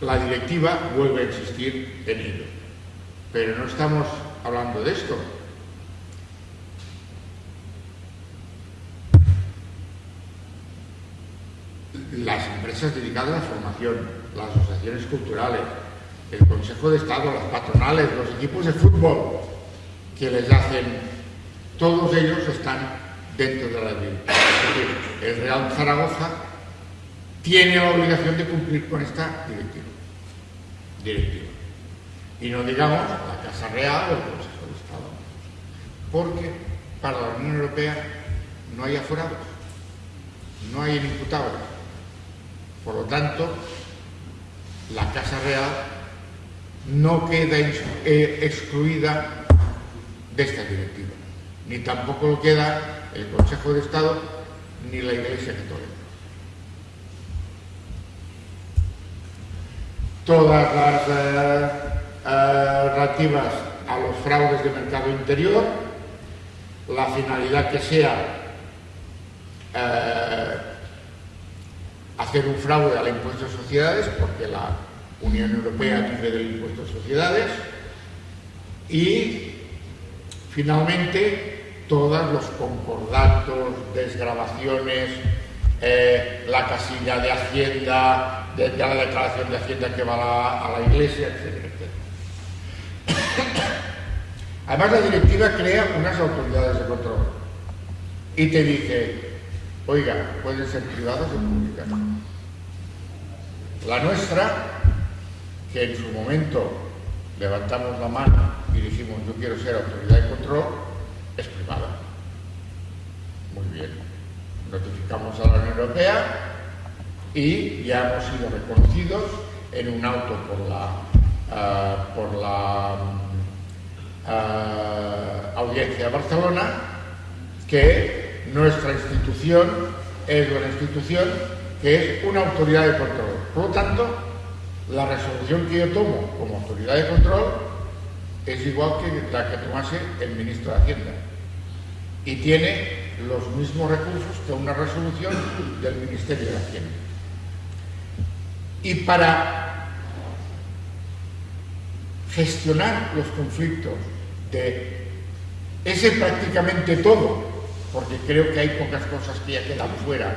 B: la directiva vuelve a existir en ello. Pero no estamos hablando de esto. Las empresas dedicadas a la formación, las asociaciones culturales, el Consejo de Estado, las patronales, los equipos de fútbol que les hacen, todos ellos están dentro de la ley. El Real Zaragoza tiene la obligación de cumplir con esta directiva. directiva. Y no digamos la Casa Real o el Consejo de Estado. Porque para la Unión Europea no hay aforados, no hay imputados. Por lo tanto, la Casa Real no queda eh, excluida de esta directiva, ni tampoco lo queda el Consejo de Estado ni la Iglesia Católica. Todas las eh, eh, relativas a los fraudes de mercado interior, la finalidad que sea hacer un fraude al impuesto de sociedades, porque la Unión Europea vive del impuesto de sociedades, y finalmente todos los concordatos, desgrabaciones, eh, la casilla de Hacienda, de, la declaración de Hacienda que va a la, Iglesia, etcétera, etcétera. Además, la directiva crea unas autoridades de control y te dice, Oiga, pueden ser privadas o públicas. La nuestra, que en su momento levantamos la mano y dijimos yo quiero ser autoridad de control, es privada. Muy bien. Notificamos a la Unión Europea y ya hemos sido reconocidos en un auto por la, por la uh, Audiencia de Barcelona que nuestra institución es una institución que es una autoridad de control. Por lo tanto, la resolución que yo tomo como autoridad de control es igual que la que tomase el ministro de Hacienda. Y tiene los mismos recursos que una resolución del Ministerio de Hacienda. Y para gestionar los conflictos de ese prácticamente todo porque creo que hay pocas cosas que ya quedan fuera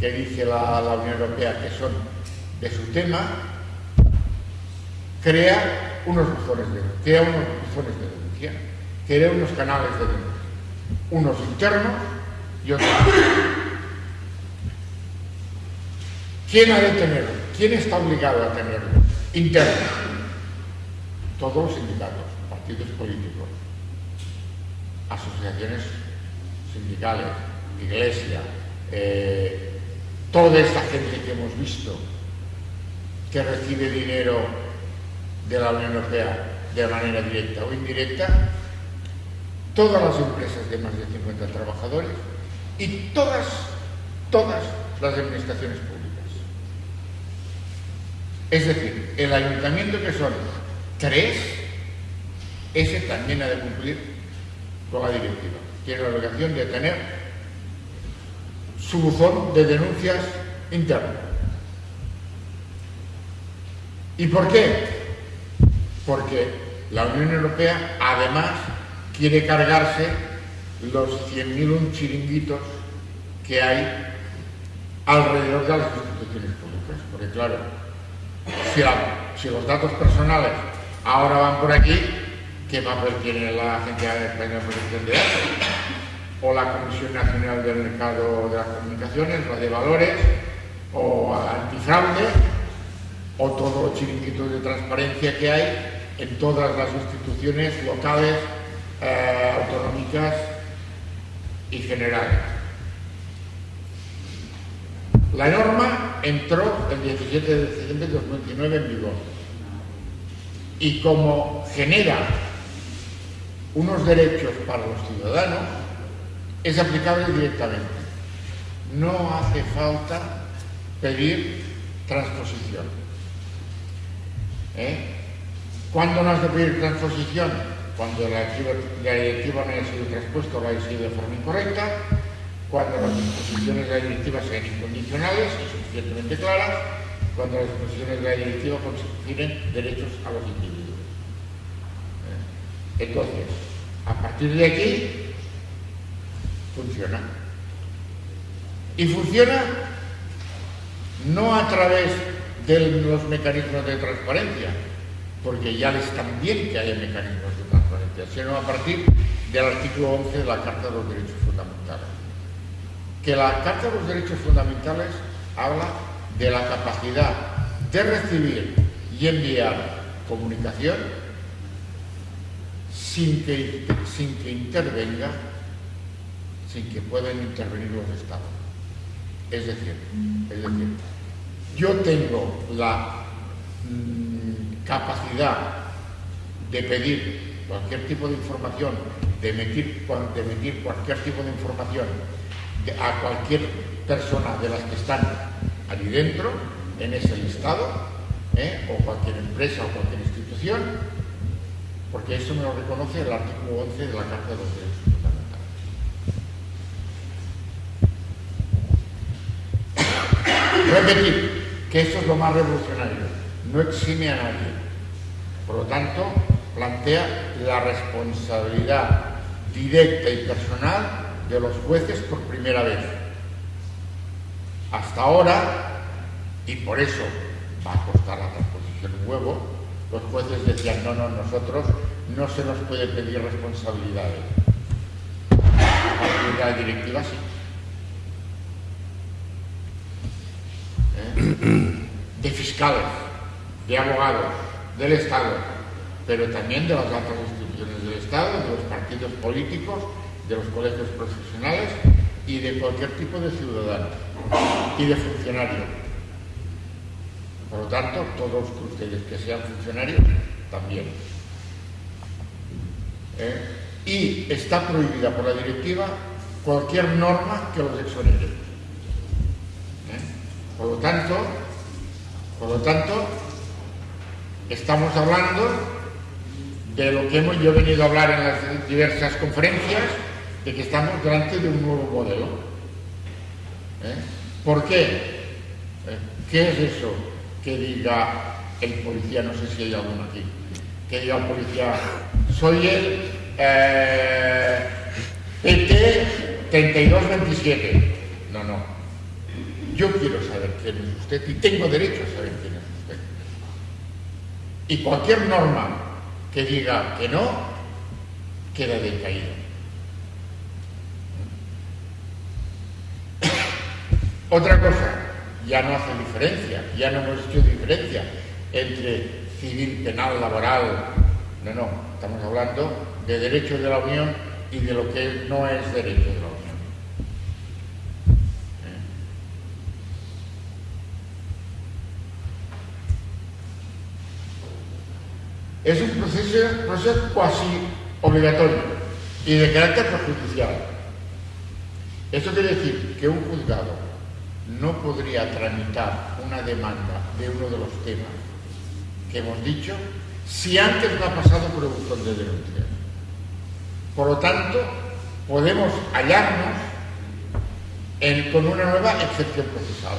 B: que dice la, Unión Europea que son de su tema, crea unos buzones de, crea unos buzones de denuncia, crea unos canales de denuncia, unos internos y otros. ¿Quién ha de tenerlo? ¿Quién está obligado a tenerlo? Internos. Todos los sindicatos, partidos políticos. asociaciones sindicales, iglesia, eh, toda esta gente que hemos visto que recibe dinero de la Unión Europea de manera directa o indirecta, todas las empresas de más de 50 trabajadores y todas, todas las administraciones públicas. Es decir, el ayuntamiento que son tres, ese también ha de cumplir con la directiva. Tiene la obligación de tener su buzón de denuncias internas. ¿Y por qué? Porque la Unión Europea además quiere cargarse los 100.000 chiringuitos que hay alrededor de las instituciones públicas. Porque claro, si, los datos personales ahora van por aquí, ¿qué papel tiene la Agencia Española de Protección de Datos? O la Comisión Nacional del Mercado de las Comunicaciones, la de Valores, o Antifraude, o todo los chiringuitos de transparencia que hay en todas las instituciones locales, eh, autonómicas y generales. La norma entró el 17 de diciembre de 2019 en vigor y como genera unos derechos para los ciudadanos, es aplicable directamente. No hace falta pedir transposición. ¿Eh? ¿Cuándo no has de pedir transposición? Cuando la directiva, no haya sido transpuesta o no haya sido de forma incorrecta, cuando las disposiciones de la directiva sean incondicionales y suficientemente claras, cuando las disposiciones de la directiva confieren derechos a los individuos. Entonces, a partir de aquí, funciona. Y funciona no a través de los mecanismos de transparencia, porque ya les bien que haya mecanismos de transparencia, sino a partir del artículo 11 de la Carta de los Derechos Fundamentales que la Carta de los Derechos Fundamentales habla de la capacidad de recibir y enviar comunicación sin que, sin que intervenga, sin que puedan intervenir los estados. Es decir, es decir yo tengo la mm, capacidad de pedir cualquier tipo de información, de emitir, de emitir cualquier tipo de información a cualquier persona de las que están allí dentro, en ese listado, ¿eh? o cualquier empresa o cualquier institución, porque eso me lo reconoce el artículo 11 de la Carta de los Derechos Fundamentales. Repetir que eso es lo más revolucionario, no exime a nadie. Por lo tanto, plantea la responsabilidad directa y personal de los jueces por primera vez. Hasta ahora, y por eso va a costar la transposición un huevo, los jueces decían, no, no, nosotros no se nos puede pedir responsabilidades. A de la directiva sí. ¿Eh? De fiscales, de abogados, del Estado, pero también de las altas instituciones del Estado, de los partidos políticos de los colegios profesionales y de cualquier tipo de ciudadano y de funcionario. Por lo tanto, todos ustedes que sean funcionarios, también. ¿Eh? Y está prohibida por la directiva cualquier norma que los exonere. ¿Eh? Por lo tanto, por lo tanto, estamos hablando de lo que hemos yo venido a hablar en las diversas conferencias, de que estamos delante de un nuevo modelo. ¿Eh? ¿Por qué? ¿Qué es eso que diga el policía? No sé si hay alguno aquí. Que diga el policía, soy el eh, PT 3227. No, no. Yo quiero saber quién es usted y tengo derecho a saber quién es usted. Y cualquier norma que diga que no, queda decaída. Otra cosa, ya no hace diferencia, ya no hemos hecho diferencia entre civil, penal, laboral. No, no, estamos hablando de derechos de la Unión y de lo que no es derecho de la Unión. ¿Eh? Es un proceso, proceso cuasi obligatorio y de carácter prejudicial. Esto quiere decir que un juzgado no podría tramitar una demanda de uno de los temas que hemos dicho si antes no ha pasado por el buzón de denuncia. Por lo tanto, podemos hallarnos con una nueva excepción procesal.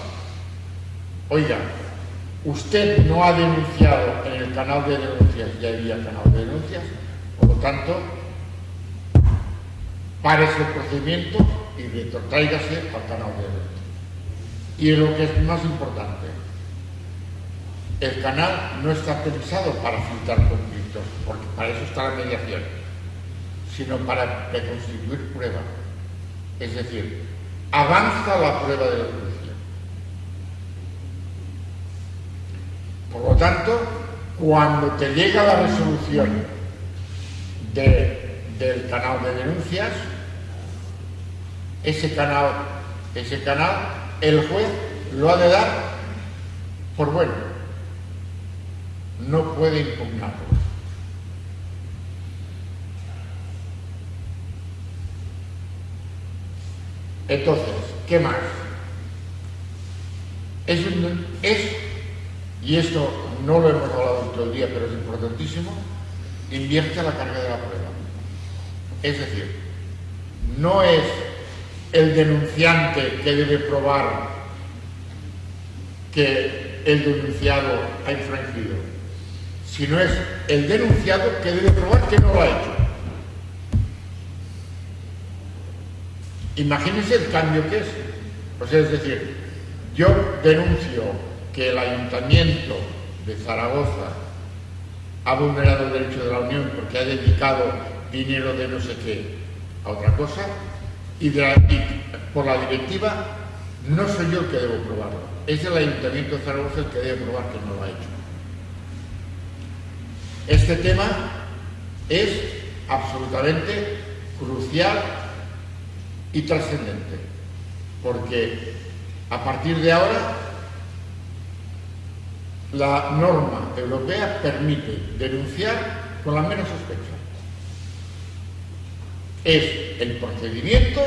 B: Oiga, usted no ha denunciado en el canal de denuncias, ya había canal de denuncias, por lo tanto, párese el procedimiento y retráigase al canal de denuncias. Y lo que es más importante, el canal no está pensado para filtrar conflictos, porque para eso está la mediación, sino para reconstituir prueba. Es decir, avanza la prueba de la. Por lo tanto, cuando te llega la resolución del canal de denuncias, ese canal, ese canal, el juez lo ha de dar por bueno no puede impugnarlo. Entonces, ¿qué más? Es, es, y esto no lo hemos hablado todo el día, pero es importantísimo, invierte la carga de la prueba. Es decir, no es el denunciante que debe probar que el denunciado ha infringido, sino es el denunciado que debe probar que no lo ha hecho. Imagínense el cambio que es. Pues es decir, yo denuncio que el ayuntamiento de Zaragoza ha vulnerado el derecho de la Unión porque ha dedicado dinero de no sé qué a otra cosa y, por la directiva no soy yo el que debo probarlo, es el ayuntamiento de Zaragoza el que debe probar que no lo ha hecho. Este tema es absolutamente crucial y trascendente, porque a partir de ahora la norma europea permite denunciar con la menos sospecha. Es el procedimiento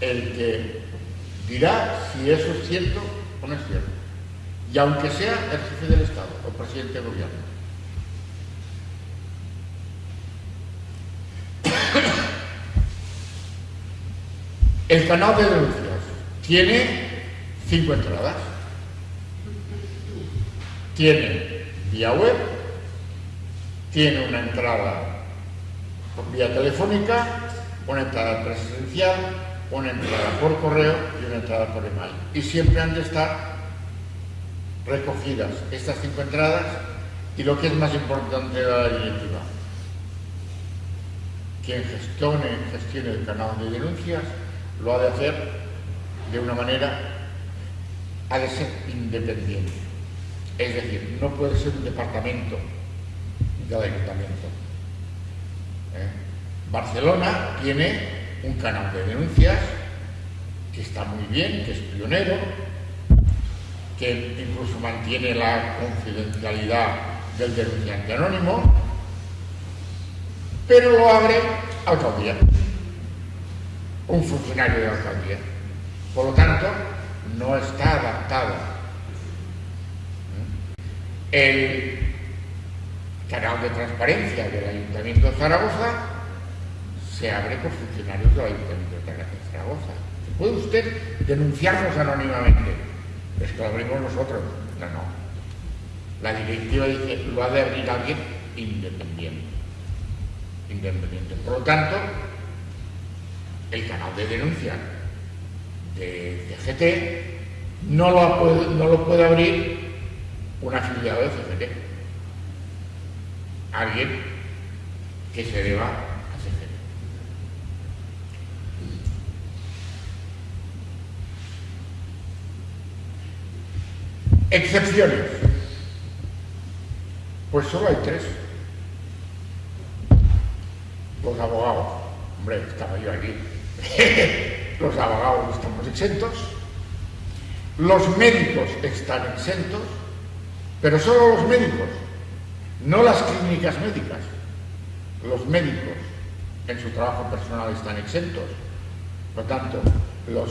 B: el que dirá si eso es cierto o no es cierto, y aunque sea el jefe del Estado o presidente del gobierno. El canal de denuncias tiene cinco entradas. Tiene vía web, tiene una entrada por vía telefónica, una entrada presencial, una entrada por correo y una entrada por email. Y siempre han de estar recogidas estas cinco entradas y lo que es más importante de la directiva, quien gestione, gestione el canal de denuncias lo ha de hacer de una manera, ha de ser independiente. Es decir, no puede ser un departamento del ayuntamiento. ¿Eh? Barcelona tiene un canal de denuncias que está muy bien, que es pionero, que incluso mantiene la confidencialidad del denunciante anónimo, pero lo abre alcaldía un funcionario de alcaldía. Por lo tanto, no está adaptado. El canal de transparencia del Ayuntamiento de Zaragoza se abre por funcionarios del Ayuntamiento de Zaragoza. ¿Puede usted denunciarnos anónimamente? Es lo abrimos nosotros. No, no. La directiva dice, lo ha de abrir alguien independiente. Independiente. Por lo tanto, el canal de denuncia de CGT no lo, puede, no lo puede abrir un afiliado de CGT. Alguien que se deba a CGT. Excepciones. Pues solo hay tres. Los abogados Hombre, estaba yo allí. los abogados estamos exentos, los médicos están exentos, pero solo los médicos, no las clínicas médicas. Los médicos en su trabajo personal están exentos. Por tanto, los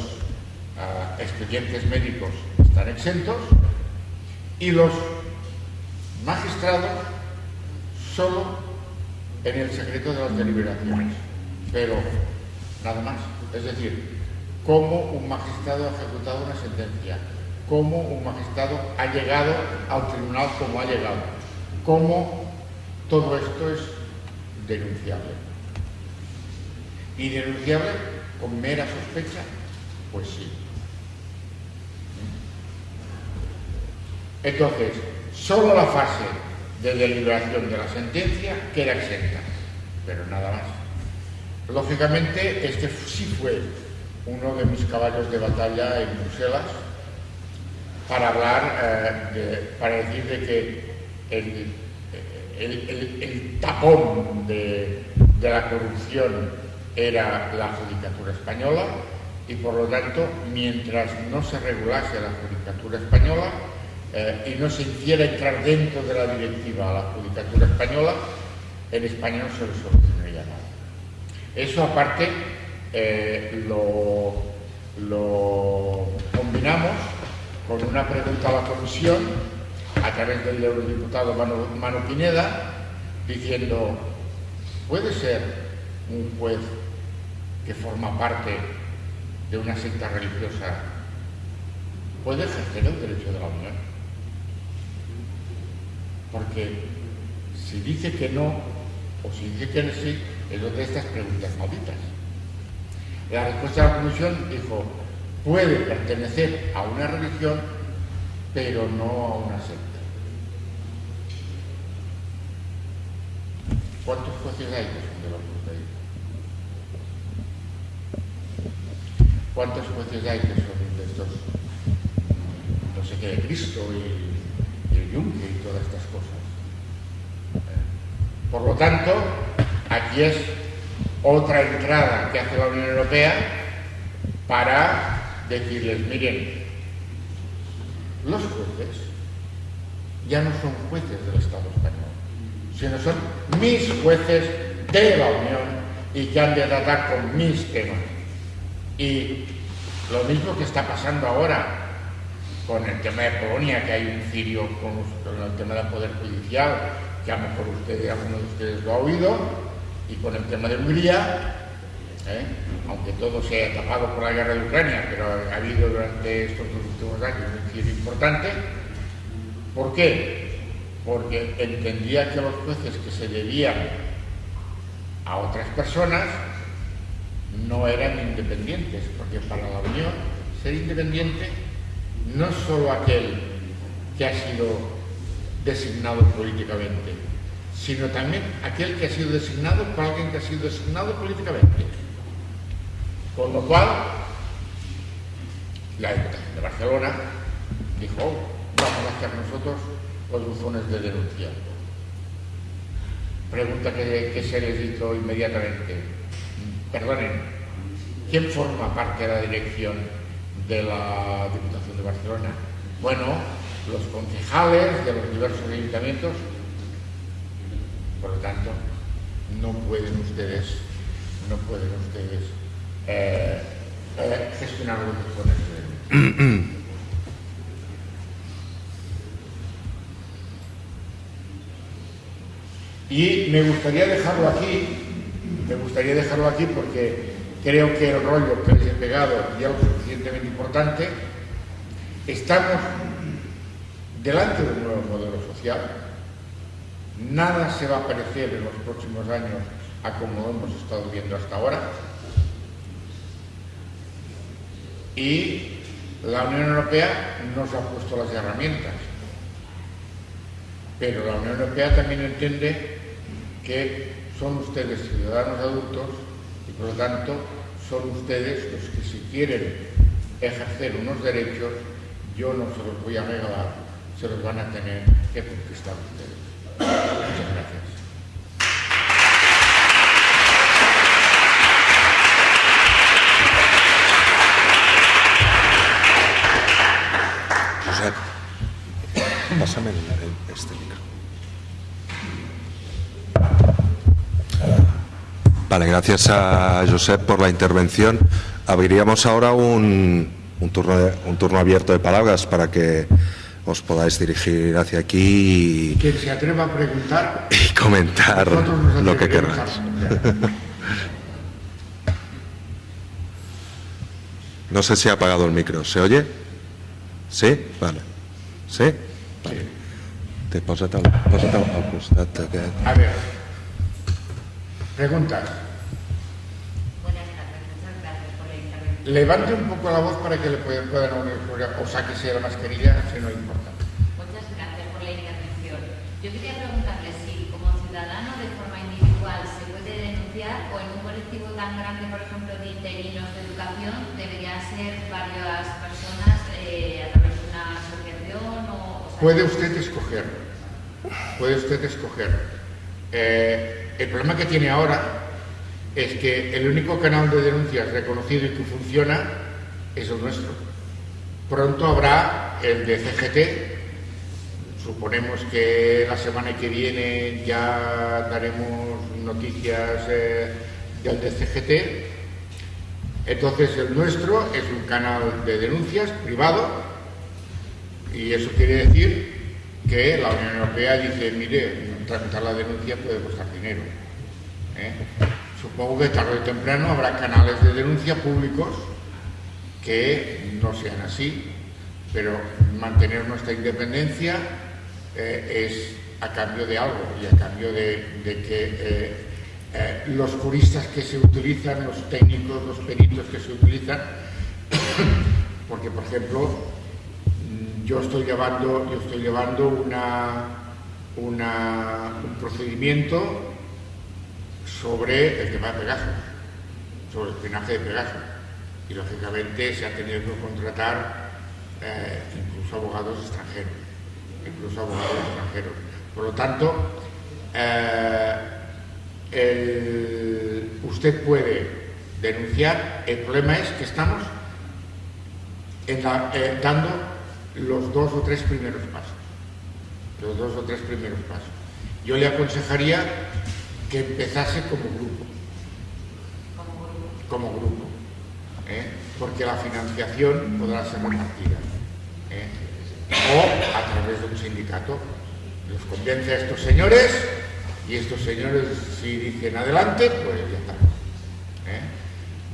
B: ah, expedientes médicos están exentos y los magistrados solo en el secreto de las deliberaciones. Pero nada más. Es decir, cómo un magistrado ha ejecutado una sentencia, cómo un magistrado ha llegado al tribunal como ha llegado, cómo todo esto es denunciable. ¿Y denunciable con mera sospecha? Pues sí. Entonces, solo la fase de deliberación de la sentencia queda exenta, pero nada más. Lógicamente, este sí fue uno de mis caballos de batalla en Bruselas para hablar, eh, para decir de que el, tapón de, la corrupción era la judicatura española y por lo tanto, mientras no se regulase la judicatura española eh, y no se hiciera entrar dentro de la directiva a la judicatura española, en España no se solucionaría nada. Eso aparte eh, lo, combinamos con una pregunta a la Comisión a través del eurodiputado Manu, Pineda diciendo, ¿puede ser un juez que forma parte de una secta religiosa puede ejercer el derecho de la unión? Porque si dice que no o si dice que sí, es de estas preguntas malditas. La respuesta de la comisión dijo, puede pertenecer a una religión, pero no a una secta. ¿Cuántos jueces hay que son de los ¿Cuántos jueces hay que son de estos, no sé qué, de Cristo y, el Yunque y todas estas cosas? Por lo tanto, aquí es otra entrada que hace la Unión Europea para decirles, miren, los jueces ya no son jueces del Estado español, sino son mis jueces de la Unión y que han de tratar con mis temas. Y lo mismo que está pasando ahora con el tema de Polonia, que hay un cirio con, el tema del Poder Judicial, que a lo mejor ustedes, alguno de ustedes lo ha oído, y con el tema de Hungría, ¿eh? aunque todo se ha tapado por la guerra de Ucrania, pero ha habido durante estos dos últimos años giro importante. ¿Por qué? Porque entendía que los jueces que se debían a otras personas no eran independientes, porque para la Unión ser independiente no es solo aquel que ha sido designado políticamente, sino también aquel que ha sido designado por alguien que ha sido designado políticamente. Con lo cual, la Diputación de Barcelona dijo, oh, vamos a hacer nosotros los buzones de denuncia. Pregunta que, se les hizo inmediatamente. Perdonen, ¿quién forma parte de la dirección de la Diputación de Barcelona? Bueno, los concejales de los diversos ayuntamientos por lo tanto, no pueden ustedes, no pueden ustedes eh, eh, gestionar los buzones Y me gustaría dejarlo aquí, me gustaría dejarlo aquí porque creo que el rollo que les he pegado ya lo suficientemente importante. Estamos delante de un nuevo modelo social, Nada se va a parecer en los próximos años a como hemos estado viendo hasta ahora. Y la Unión Europea nos ha puesto las herramientas. Pero la Unión Europea también entiende que son ustedes ciudadanos adultos y por lo tanto son ustedes los que si quieren ejercer unos derechos, yo no se los voy a regalar, se los van a tener que conquistar ustedes. Muchas gracias. Josep, pásame este micro.
A: Vale, gracias a Josep por la intervención. Abriríamos ahora un, turno, un turno abierto de palabras para que os podáis dirigir hacia aquí
B: y, Quien se atreva a preguntar
A: y comentar lo que queráis. No sé si ha apagado el micro. ¿Se oye? ¿Sí? Vale. ¿Sí? Vale. Te posa't al, posa't al costat aquest.
B: A ver. Preguntas.
C: Buenas tardes, muchas gracias por la intervención.
B: Levante un poco la voz para que le puedan, oír, o sáquese la mascarilla, si no importa.
C: Muchas gracias por la intervención. Yo quería preguntarle si como ciudadano de forma individual se puede denunciar o en un colectivo tan grande, por ejemplo, de interinos de educación, debería ser varias personas eh, a través de una asociación o... o sea,
B: Puede usted escoger. Puede usted escoger. Eh, el problema que tiene ahora es que el único canal de denuncias reconocido y que funciona es el nuestro. Pronto habrá el de CGT. Suponemos que la semana que viene ya daremos noticias eh, del de CGT. Entonces el nuestro es un canal de denuncias privado y eso quiere decir que la Unión Europea dice, mire, tramitar la denuncia puede costar dinero. ¿eh? Supongo que tarde o temprano habrá canales de denuncia públicos que no sean así, pero mantener nuestra independencia eh, es a cambio de algo y a cambio de, que eh, los juristas que se utilizan, los técnicos, los peritos que se utilizan, porque por ejemplo mm, yo estoy llevando, yo estoy llevando una, un procedimiento sobre el tema de Pegasus, sobre el espionaje de Pegasus. Y lógicamente se ha tenido que contratar eh, incluso abogados extranjeros, incluso abogados extranjeros. Por lo tanto, eh, usted puede denunciar, el problema es que estamos eh, dando los dos o tres primeros pasos. Los dos o tres primeros pasos. Yo le aconsejaría que empezase como grupo. Como grupo. ¿eh? Porque la financiación podrá ser repartida. ¿eh? O a través de un sindicato. Los convence a estos señores y estos señores si dicen adelante, pues ya está. ¿eh?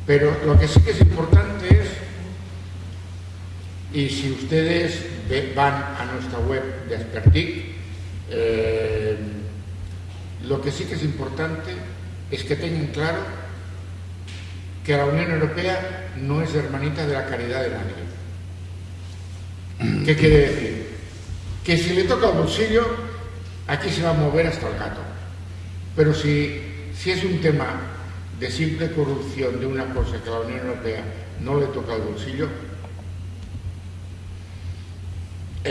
B: Pero lo que sí que es importante es y si ustedes van a nuestra web de Aspertic, eh, lo que sí que es importante es que tengan claro que la Unión Europea no es hermanita de la caridad de nadie. ¿Qué quiere decir? Que si le toca el bolsillo, aquí se va a mover hasta el gato. Pero si, si es un tema de simple corrupción de una cosa que la Unión Europea no le toca el bolsillo,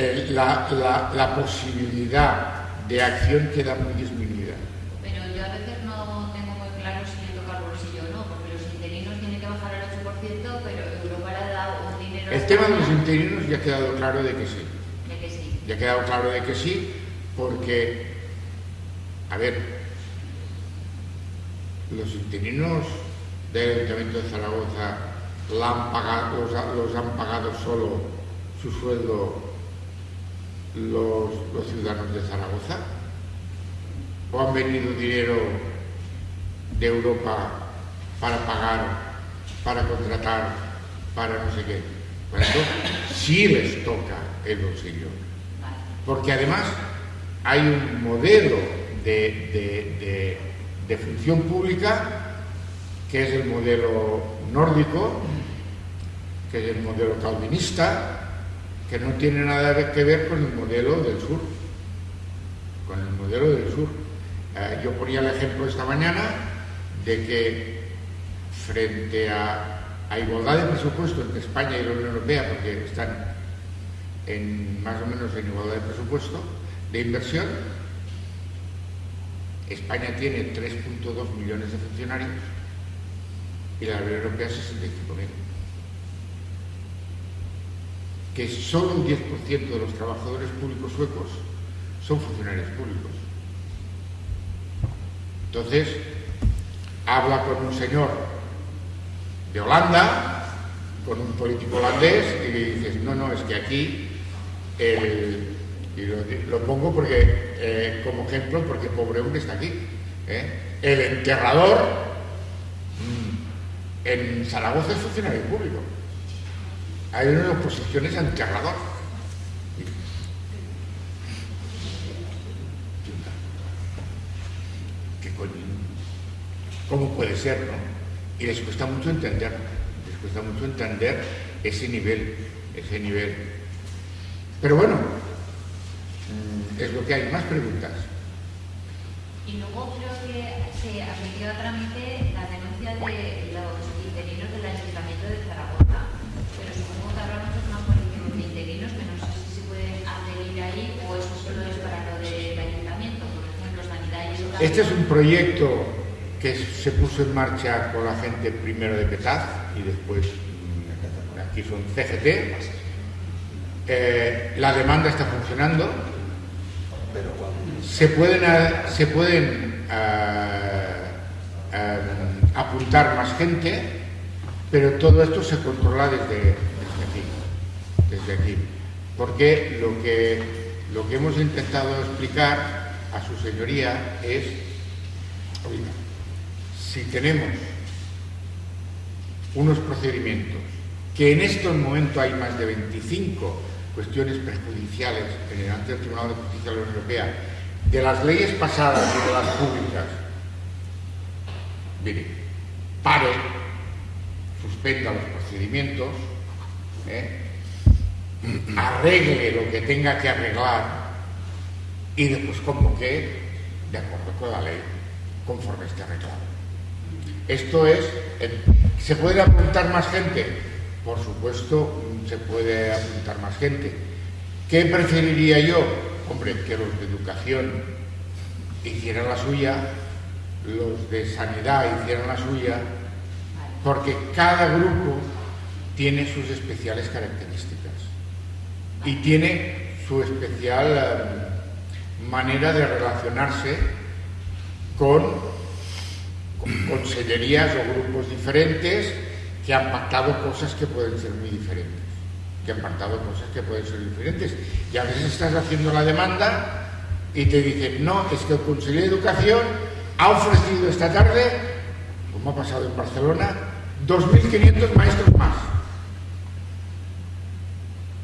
B: eh, la, la- la posibilidad de acción queda muy disminuida.
C: Pero yo a veces no tengo muy claro si le toca el bolsillo o no, porque los interinos tienen que bajar al 8%, pero Europa le ha dado un dinero...
B: El tema de los interinos ya ha quedado claro de que sí.
C: de que sí.
B: Ya ha quedado claro de que sí, porque, a ver, los interinos del Ayuntamiento de Zaragoza la han pagado, los, ha- los han pagado solo su sueldo los, ciudadanos de Zaragoza? ¿O han venido dinero de Europa para pagar, para contratar, para no sé qué? Eso sí les toca el bolsillo. Porque además hay un modelo de, de- de- de función pública que es el modelo nórdico, que es el modelo calvinista, que no tiene nada que ver con el modelo del sur. Con el modelo del sur. Eh, yo ponía el ejemplo esta mañana de que frente a, a igualdad de presupuesto entre España y la Unión Europea, porque están en más o menos en igualdad de presupuesto, de inversión, España tiene 3.2 millones de funcionarios y la Unión Europea 65.000. Que solo un 10% de los trabajadores públicos suecos son funcionarios públicos. Entonces, habla con un señor de Holanda, con un político holandés, y le dices, no, no, es que aquí, y lo, pongo porque, eh, como ejemplo, porque hombre está aquí, ¿eh? el enterrador mm, en Zaragoza es funcionario público. Hay una oposiciones a enterrador. ¿Qué coño? ¿Cómo puede ser, no? Y les cuesta mucho entender, les cuesta mucho entender ese nivel, ese nivel. Pero bueno, mm, es lo que hay. Más preguntas.
C: Y luego creo que se admitió a trámite la denuncia de los interinos del Ayuntamiento de Zaragoza.
B: Este es un proyecto que se puso en marcha con la gente primero de Petaz y después mm, aquí son CGT. Eh, la demanda está funcionando se pueden, se pueden eh, eh, apuntar más gente, pero todo esto se controla desde, aquí, desde aquí. Porque lo que, lo que hemos intentado explicar a su señoría es, si tenemos unos procedimientos que en estos momentos hay más de 25 cuestiones perjudiciales en el ante Tribunal de Justicia de la Unión Europea de las leyes pasadas y de las públicas, mire, pare, suspenda los procedimientos, ¿eh? arregle lo que tenga que arreglar y después convoque de acuerdo con la ley, conforme esté arreglado. Esto es, ¿se puede apuntar más gente? Por supuesto, se puede apuntar más gente. ¿Qué preferiría yo? hombre, que los de educación hicieran la suya, los de sanidad hicieran la suya, porque cada grupo tiene sus especiales características y tiene su especial eh, manera de relacionarse con, con consellerías o grupos diferentes que han pactado cosas que pueden ser muy diferentes que han pactado cosas que pueden ser diferentes. Y a veces estás haciendo la demanda y te dicen, no, es que el Consejo de Educación ha ofrecido esta tarde, como ha pasado en Barcelona, 2.500 maestros más.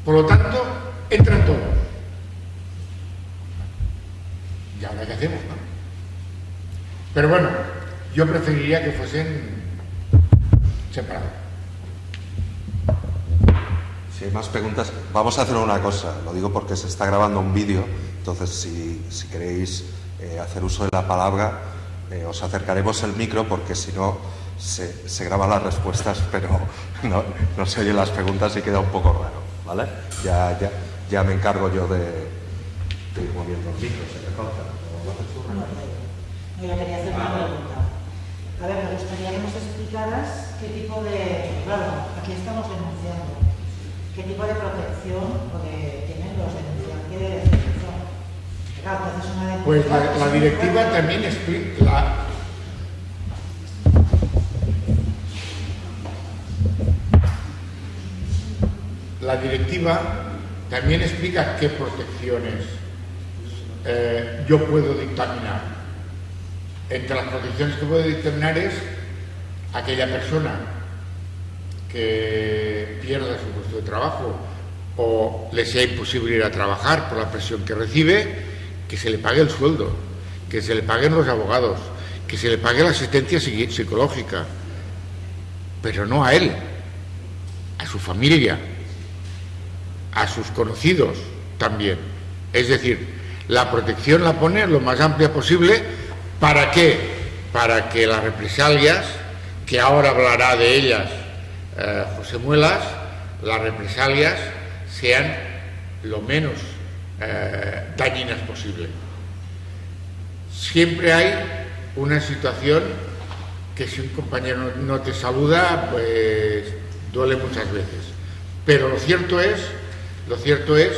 B: Por lo tanto, entran todos. ¿Y qué hacemos? No? Pero bueno, yo preferiría que fuesen separados.
A: Si hay más preguntas, vamos a hacer una cosa. Lo digo porque se está grabando un vídeo, entonces si, queréis eh, hacer uso de la palabra, eh, os acercaremos el micro porque si no se, graban las respuestas, pero no, se oyen las preguntas y queda un poco raro. ¿vale? Ya, ya, ya me encargo yo de, ir moviendo el micro. ¿Se
D: me Yo quería hacer una pregunta. A ver, me gustaría que nos explicaras qué tipo de... Claro, aquí estamos denunciando qué tipo de protección tienen los denunciantes
B: pues la, directiva también explica la, directiva también explica qué protecciones eh, yo puedo dictaminar. Entre las protecciones que puedo dictaminar es aquella persona que pierda su puesto de trabajo o le sea imposible ir a trabajar por la presión que recibe, que se le pague el sueldo, que se le paguen los abogados, que se le pague la asistencia psicológica, pero no a él, a su familia, a sus conocidos también. Es decir, la protección la pone lo más amplia posible, ¿para qué? Para que las represalias, que ahora hablará de ellas eh, José Muelas, las represalias sean lo menos eh, dañinas posible. Siempre hay una situación que si un compañero no te saluda, pues duele muchas veces. Pero lo cierto es, lo cierto es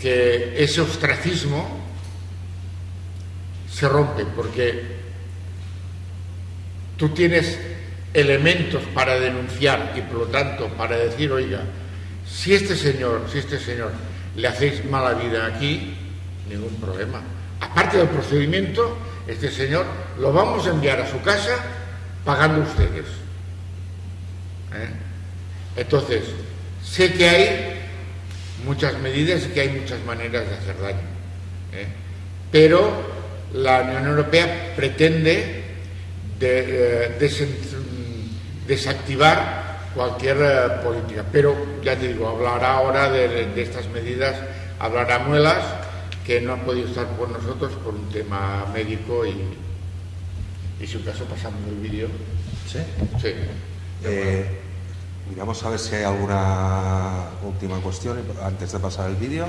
B: que ese ostracismo se rompe porque tú tienes elementos para denunciar y por lo tanto para decir, oiga, si este señor, si este señor le hacéis mala vida aquí, ningún problema. Aparte del procedimiento, este señor lo vamos a enviar a su casa pagando ustedes. ¿Eh? Entonces, sé que hay muchas medidas y que hay muchas maneras de hacer daño. ¿eh? Pero la Unión Europea pretende eh, desactivar cualquier política. Pero, ya te digo, hablará ahora de, de estas medidas, hablará muelas que no ha podido estar con nosotros por un tema médico y, y si un caso pasamos el vídeo.
A: ¿Sí?
B: Sí.
A: Eh, vamos a ver si hay alguna última cuestión antes de pasar el vídeo.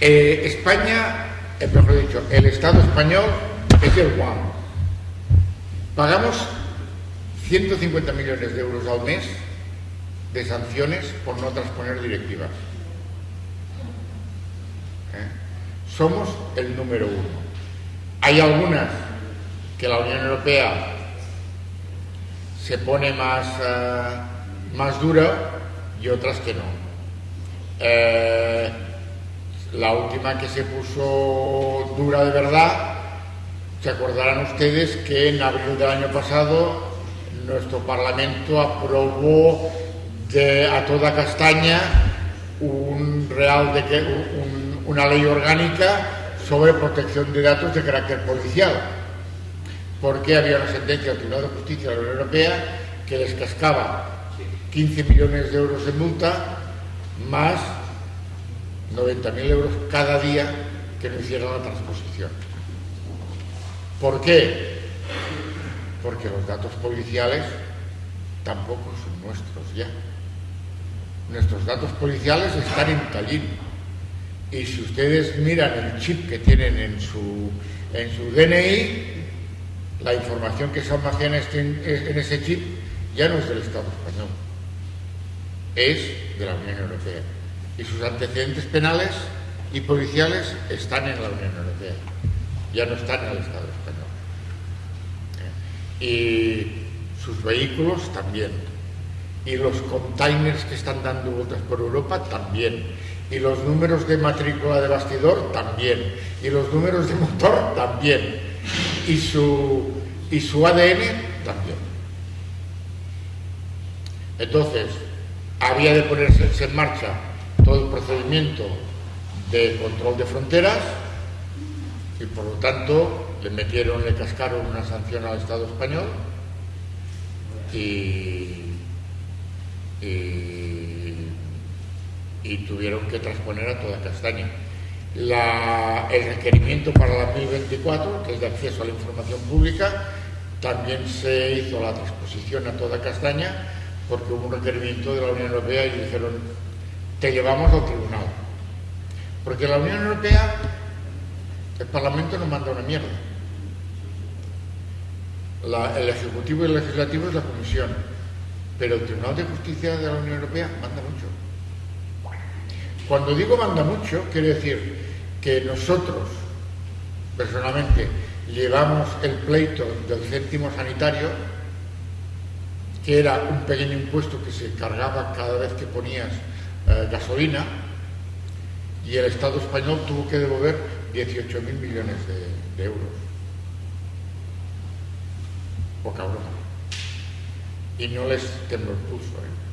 B: Eh, España, eh, mejor dicho, el Estado español es el one. Pagamos 150 millones de euros al mes de sanciones por no transponer directivas. ¿Eh? Somos el número uno. Hay algunas que la Unión Europea se pone más, más dura y otras que no. La última que se puso dura de verdad, se acordarán ustedes que en abril del año pasado nuestro Parlamento aprobó a toda castaña un real de, una ley orgánica sobre protección de datos de carácter policial, porque había una sentencia del Tribunal de Justicia de la Unión Europea que les cascaba 15 millones de euros de multa más 90.000 euros cada día que no hicieran la transposición. ¿Por qué? Porque los datos policiales tampoco son nuestros ya. Nuestros datos policiales están en Tallinn. Y si ustedes miran el chip que tienen en su, en su DNI, la información que se almacena en ese chip ya no es del Estado español, es de la Unión Europea y sus antecedentes penales y policiales están en la Unión Europea, ya no están en el Estado español. ¿Eh? Y sus vehículos también. Y los containers que están dando vueltas por Europa también. Y los números de matrícula de bastidor también. Y los números de motor también. Y su, y su ADN también. Entonces, había de ponerse en marcha todo el procedimiento de control de fronteras y por lo tanto le metieron, le cascaron una sanción al Estado español y, tuvieron que transponer a toda castaña. el requerimiento para la 2024, que es de acceso a la información pública, también se hizo la transposición a toda castaña porque hubo un requerimiento de la Unión Europea y dijeron te llevamos al tribunal. Porque la Unión Europea, el Parlamento no manda una mierda. el Ejecutivo y el Legislativo es la Comisión, pero el Tribunal de Justicia de la Unión Europea manda mucho. Cuando digo manda mucho, quiere decir que nosotros, personalmente, llevamos el pleito del céntimo sanitario, que era un pequeño impuesto que se cargaba cada vez que ponías eh, gasolina y el Estado español tuvo que devolver 18.000 millones de, euros. Poca broma. Y no les tembló el pulso.
A: ¿eh?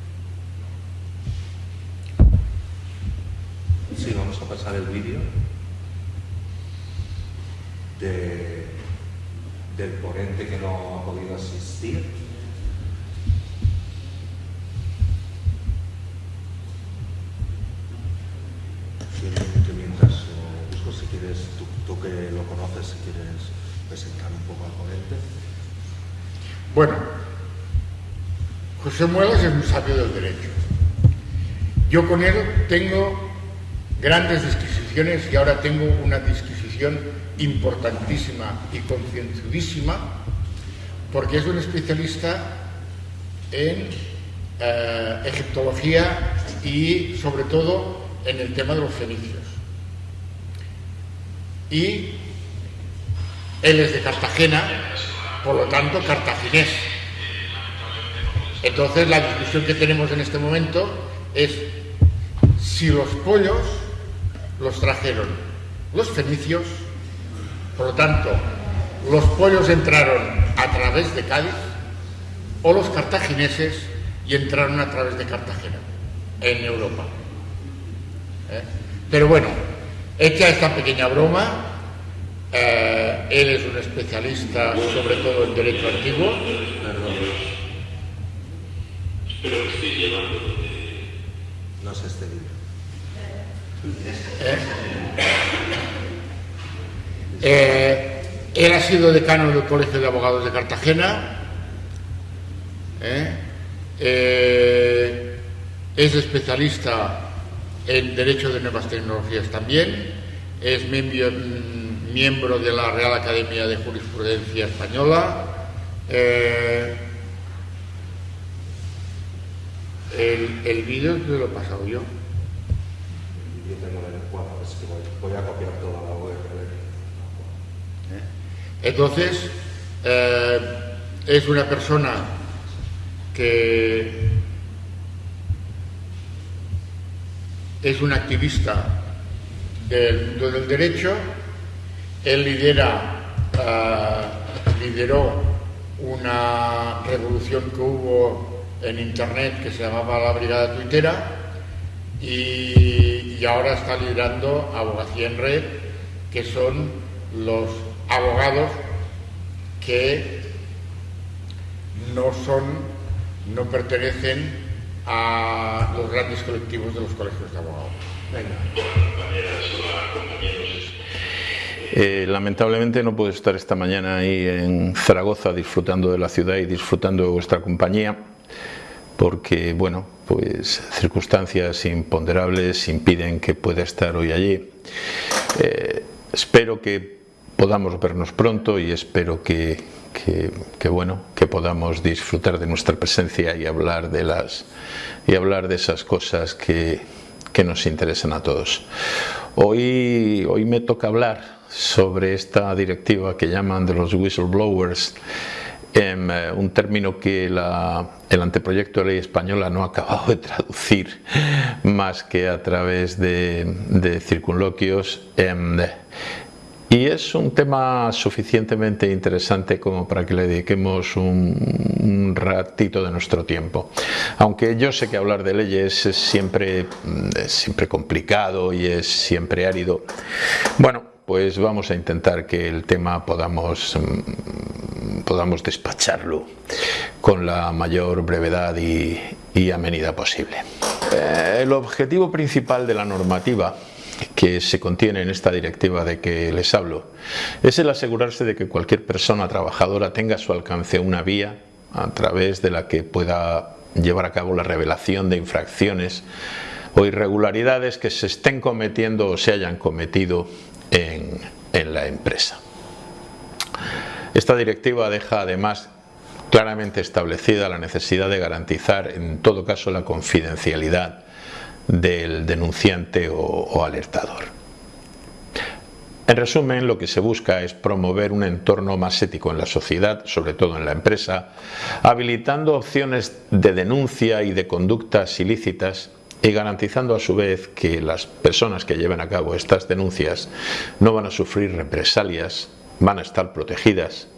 A: Sí, vamos a pasar el vídeo de, del ponente que no ha podido asistir. Tú, que lo conoces, si quieres presentar un poco al ponente.
B: Bueno, José Muelas es un sabio del derecho. Yo con él tengo grandes disquisiciones y ahora tengo una disquisición importantísima y concienzudísima porque es un especialista en eh, egiptología y sobre todo en el tema de los fenicios. Y él es de Cartagena, por lo tanto cartaginés. Entonces la discusión que tenemos en este momento es si los pollos los trajeron los fenicios, por lo tanto los pollos entraron a través de Cádiz o los cartagineses y entraron a través de Cartagena en Europa. ¿Eh? Pero bueno, hecha esta pequeña broma, eh, él es un especialista sobre todo en derecho antiguo.
E: Que estoy llevando
A: No sé este
B: ¿Eh? él ha sido decano del Colegio de Abogados de Cartagena. es especialista en Derecho de Nuevas Tecnologías también. Es miembro de la Real Academia de Jurisprudencia Española. Eh, el, el vídeo te lo he pasado yo.
A: voy a copiar toda la web.
B: ¿Eh? Entonces, eh, es una persona que es un activista del mundo del derecho. Él lidera, uh, lideró una revolución que hubo en Internet que se llamaba la Brigada Twittera y, y ahora está liderando Abogacía en Red, que son los abogados que no son, no pertenecen a los grandes colectivos de los colegios de abogados.
F: Eh, lamentablemente no puedo estar esta mañana ahí en Zaragoza disfrutando de la ciudad y disfrutando de vuestra compañía porque, bueno, pues circunstancias imponderables impiden que pueda estar hoy allí. Eh, espero que podamos vernos pronto y espero que, bueno, que podamos disfrutar de nuestra presencia y hablar de las y hablar de esas cosas que, que nos interesan a todos. Hoy, hoy me toca hablar sobre esta directiva que llaman de los whistleblowers, em, eh, un término que el anteproyecto de ley española no ha acabado de traducir más que a través de, circunloquios. Em, y es un tema suficientemente interesante como para que le dediquemos un, ratito de nuestro tiempo. Aunque yo sé que hablar de leyes es siempre, es siempre complicado y es siempre árido. Bueno, pues vamos a intentar que el tema podamos, mm, podamos despacharlo con la mayor brevedad y, amenidad posible. Eh, el objetivo principal de la normativa que se contiene en esta directiva de que les hablo es el asegurarse de que cualquier persona trabajadora tenga a su alcance una vía a través de la que pueda llevar a cabo la revelación de infracciones o irregularidades que se estén cometiendo o se hayan cometido en, la empresa. Esta directiva deja además claramente establecida la necesidad de garantizar en todo caso la confidencialidad del denunciante o, alertador. En resumen, lo que se busca es promover un entorno más ético en la sociedad, sobre todo en la empresa, habilitando opciones de denuncia y de conductas ilícitas y garantizando a su vez que las personas que lleven a cabo estas denuncias no van a sufrir represalias, van a estar protegidas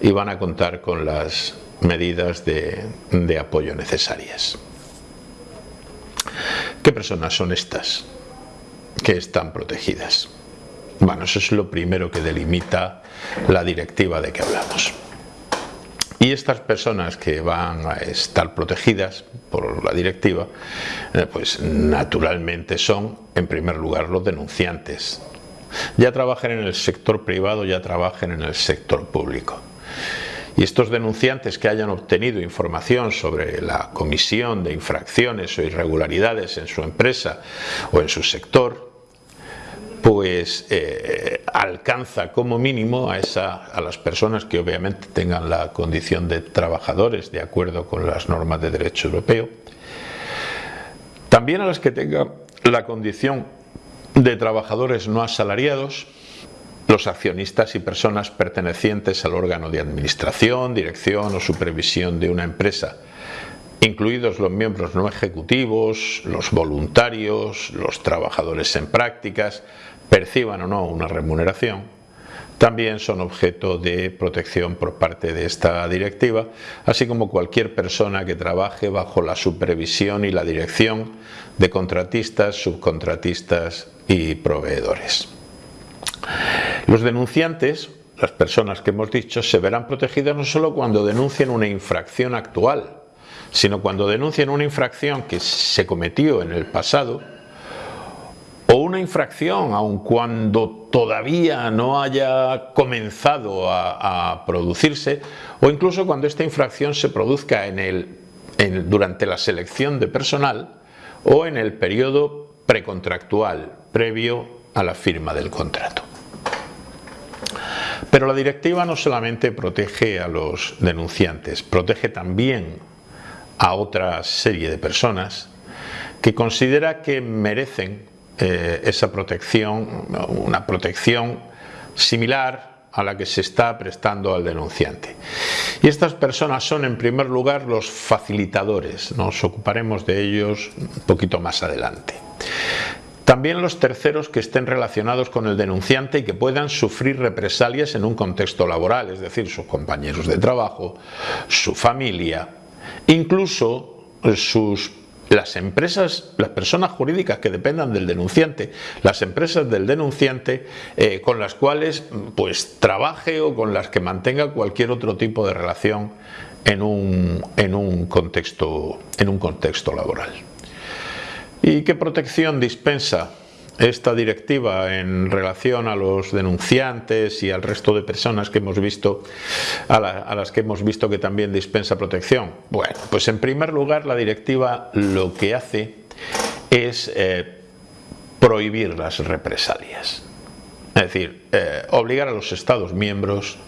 F: y van a contar con las medidas de, apoyo necesarias. ¿Qué personas son estas que están protegidas? Bueno, eso es lo primero que delimita la directiva de que hablamos. Y estas personas que van a estar protegidas por la directiva, eh, pues naturalmente son, en primer lugar, los Ya trabajen en el sector privado, ya trabajen en el sector público. Y estos denunciantes que hayan obtenido información sobre la comisión de infracciones o irregularidades en su empresa o en su sector, pues eh, alcanza como mínimo a, a las personas que obviamente tengan la condición de trabajadores de acuerdo con las normas de derecho europeo, también a las que tengan la condición de trabajadores no asalariados, los accionistas y personas pertenecientes al órgano de administración, dirección o supervisión de una empresa, incluidos los miembros no ejecutivos, los voluntarios, los trabajadores en prácticas, perciban o no una remuneración, también son objeto de protección por parte de esta directiva, así como cualquier persona que trabaje bajo la supervisión y la dirección de contratistas, subcontratistas y proveedores. Los denunciantes, las personas que hemos dicho, se verán protegidas no solo cuando denuncien una infracción actual, sino cuando denuncien una infracción que se cometió en el pasado o una infracción, aun cuando todavía no haya comenzado a, producirse, o incluso cuando esta infracción se produzca en el, durante la selección de personal o en el periodo precontractual previo a la firma del contrato. Pero la directiva no solamente protege a los denunciantes, protege también a otra serie de personas que considera que merecen eh, esa protección, una protección similar a la que se está prestando al denunciante. Y estas personas son en primer lugar los facilitadores, nos ocuparemos de ellos un poquito más adelante. También los terceros que estén relacionados con el denunciante y que puedan sufrir represalias en un contexto laboral, es decir, sus compañeros de trabajo, su familia, incluso sus las empresas, las personas jurídicas que dependan del denunciante, las empresas del denunciante eh, con las cuales pues trabaje o con las que mantenga cualquier otro tipo de relación en un, en un, contexto, en un contexto laboral. ¿Y qué protección dispensa esta directiva en relación a los denunciantes y al resto de personas que hemos visto a, las que hemos visto que también dispensa protección bueno pues en primer lugar la directiva lo que hace es eh, prohibir las represalias. Es decir eh, obligar a los estados miembros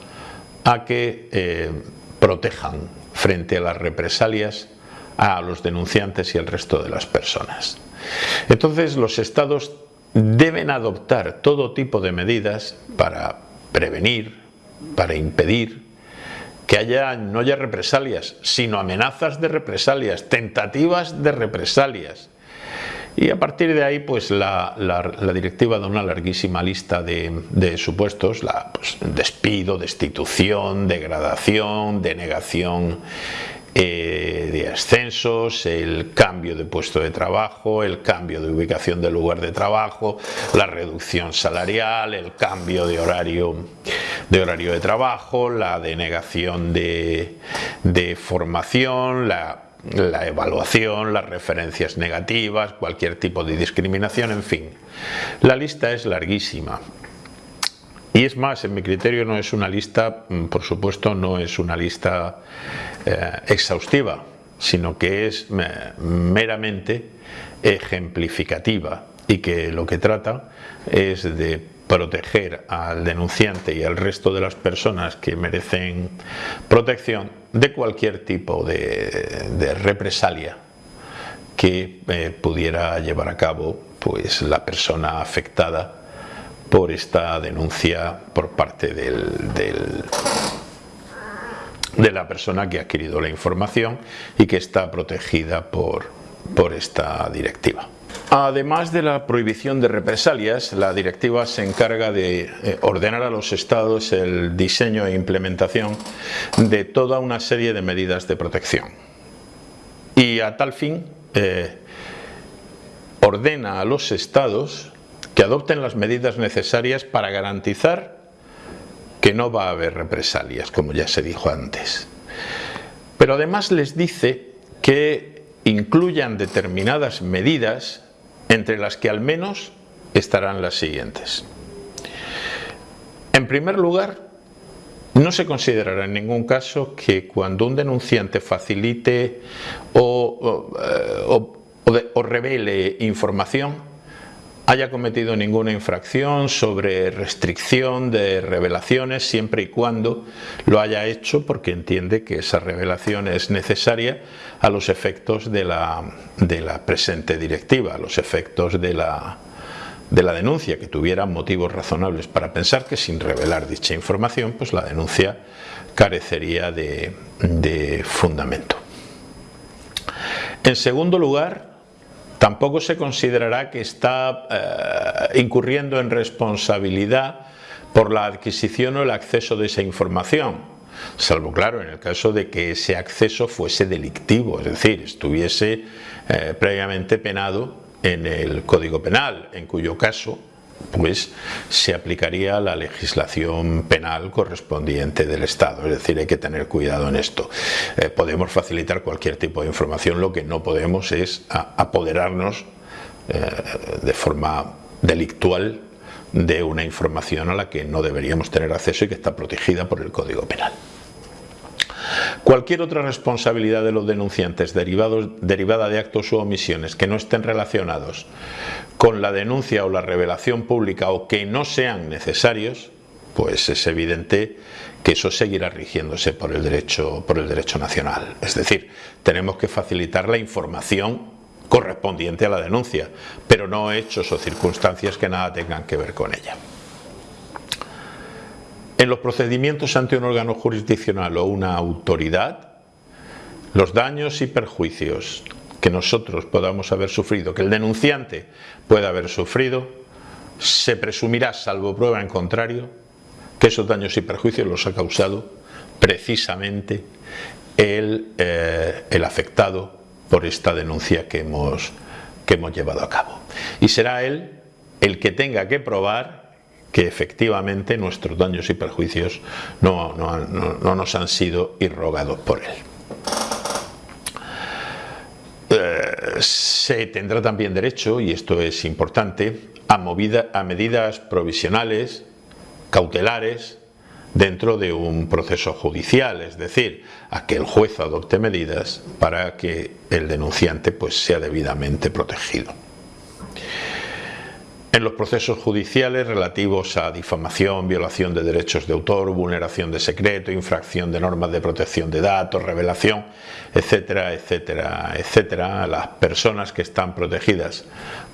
F: a que eh, protejan frente a las represalias a los denunciantes y al resto de las personas entonces los estados deben adoptar todo tipo de medidas para prevenir, para impedir que haya, no haya represalias, sino amenazas de represalias, tentativas de represalias. Y a partir de ahí, pues la, directiva da una larguísima lista de, supuestos, la, pues, despido, destitución, degradación, denegación eh, de ascensos, el cambio de puesto de trabajo, el cambio de ubicación del lugar de trabajo, la reducción salarial, el cambio de horario de, horario de trabajo, la denegación de, formación, la la evaluación, las referencias negativas, cualquier tipo de discriminación, en fin. La lista es larguísima. Y es más, en mi criterio no es una lista, mm, por supuesto, no es una lista eh, exhaustiva, sino que es meramente ejemplificativa y que lo que trata es de proteger al denunciante y al resto de las personas que merecen protección de cualquier tipo de, represalia que eh, pudiera llevar a cabo pues, la persona afectada por esta denuncia por parte del, de la persona que ha adquirido la información y que está protegida por, por esta directiva. Además de la prohibición de represalias, la directiva se encarga de eh, ordenar a los estados el diseño e implementación de toda una serie de medidas de protección. Y a tal fin, eh, ordena a los estados que adopten las medidas necesarias para garantizar que no va a haber represalias, como ya se dijo antes. Pero además les dice que incluyan determinadas medidas entre las que al menos estarán las siguientes. En primer lugar, no se considerará en ningún caso que cuando un denunciante facilite o, o revele información haya cometido ninguna infracción sobre restricción de revelaciones siempre y cuando lo haya hecho porque entiende que esa revelación es necesaria a los efectos de la, de la presente directiva, a los efectos de la, de la denuncia, que tuviera motivos razonables para pensar que sin revelar dicha información, pues la denuncia carecería de, de fundamento. En segundo lugar, Tampoco se considerará que está eh, incurriendo en responsabilidad por la adquisición o el acceso de esa información, salvo claro en el caso de que ese acceso fuese delictivo, es decir, estuviese eh, previamente penado en el Código Penal, en cuyo caso pues se aplicaría la legislación penal correspondiente del Estado, es decir, hay que tener cuidado en esto. Eh, podemos facilitar cualquier tipo de información, lo que no podemos es apoderarnos eh, de forma delictual de una información a la que no deberíamos tener acceso y que está protegida por el Código Penal. Cualquier otra responsabilidad de los denunciantes derivada de actos u omisiones que no estén relacionados con la denuncia o la revelación pública o que no sean necesarios, pues es evidente que eso seguirá rigiéndose por el derecho, por el derecho nacional. Es decir, tenemos que facilitar la información correspondiente a la denuncia, pero no hechos o circunstancias que nada tengan que ver con ella. En los procedimientos ante un órgano jurisdiccional o una autoridad, los daños y perjuicios que nosotros podamos haber sufrido, que el denunciante pueda haber sufrido, se presumirá, salvo prueba en contrario, que esos daños y perjuicios los ha causado precisamente el, eh, afectado por esta denuncia que hemos llevado a cabo. Y será él el que tenga que probar que efectivamente nuestros daños y perjuicios no, nos han sido irrogados por él. Eh, se tendrá también derecho, y esto es importante, a, movida, a medidas provisionales, cautelares, dentro de un proceso judicial, es decir, a que el juez adopte medidas para que el denunciante pues, sea debidamente protegido. En los procesos judiciales relativos a difamación, violación de derechos de autor, vulneración de secreto, infracción de normas de protección de datos, revelación, etcétera, etcétera, etcétera, las personas que están protegidas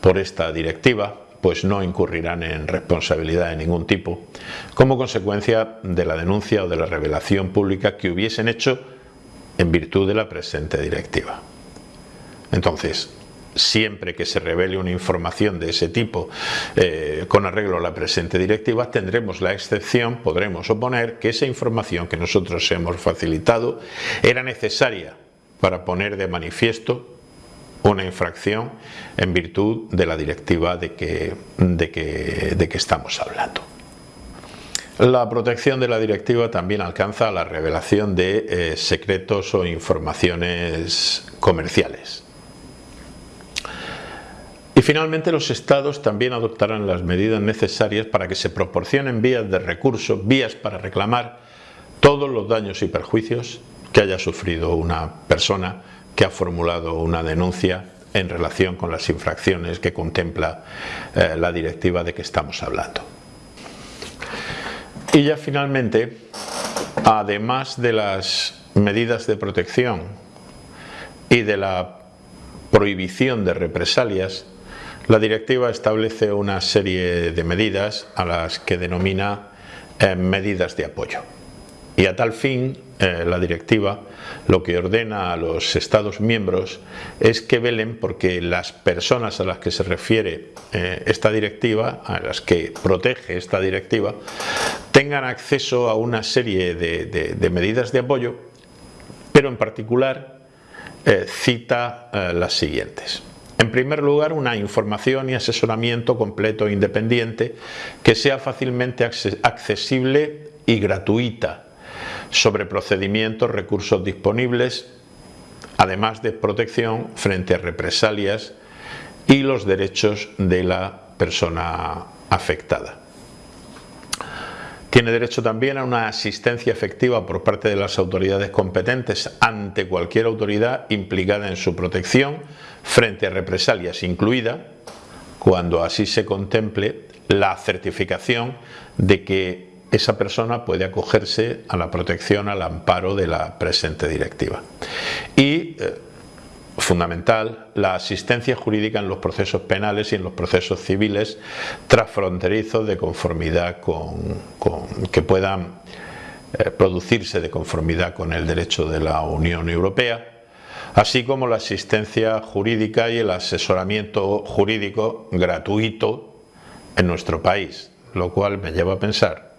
F: por esta directiva pues no incurrirán en responsabilidad de ningún tipo como consecuencia de la denuncia o de la revelación pública que hubiesen hecho en virtud de la presente directiva. Entonces, siempre que se revele una información de ese tipo eh, con arreglo a la presente directiva, tendremos la excepción, podremos oponer que esa información que nosotros hemos facilitado era necesaria para poner de manifiesto una infracción en virtud de la directiva de que, estamos hablando. La protección de la directiva también alcanza la revelación de eh, secretos o informaciones comerciales. Y finalmente los estados también adoptarán las medidas necesarias para que se proporcionen vías de recurso, vías para reclamar todos los daños y perjuicios que haya sufrido una persona que ha formulado una denuncia en relación con las infracciones que contempla eh, la directiva de que estamos hablando. Y ya finalmente, además de las medidas de protección y de la prohibición de represalias, la directiva establece una serie de medidas a las que denomina eh, medidas de apoyo. Y a tal fin, eh, la directiva lo que ordena a los Estados miembros es que velen porque las personas a las que se refiere eh, esta directiva, a las que protege esta directiva, tengan acceso a una serie de, medidas de apoyo, pero en particular cita las siguientes. En primer lugar, una información y asesoramiento completo e independiente que sea fácilmente accesible y gratuita sobre procedimientos, recursos disponibles, además de protección frente a represalias y los derechos de la persona afectada. Tiene derecho también a una asistencia efectiva por parte de las autoridades competentes ante cualquier autoridad implicada en su protección frente a represalias, incluida, cuando así se contemple, la certificación de que esa persona puede acogerse a la protección, al amparo de la presente directiva. Y eh, fundamental la asistencia jurídica en los procesos penales y en los procesos civiles transfronterizos de conformidad con, que puedan eh, producirse de conformidad con el derecho de la Unión Europea así como la asistencia jurídica y el asesoramiento jurídico gratuito en nuestro país, lo cual me lleva a pensar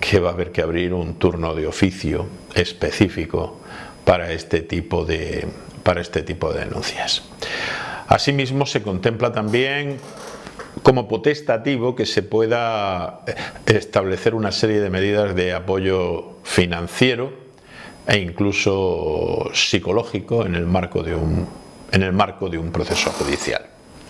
F: que va a haber que abrir un turno de oficio específico para este tipo de, para este tipo de denuncias. Asimismo, se contempla también como potestativo que se pueda establecer una serie de medidas de apoyo financiero e incluso psicológico en el marco de un, en el marco de un proceso judicial.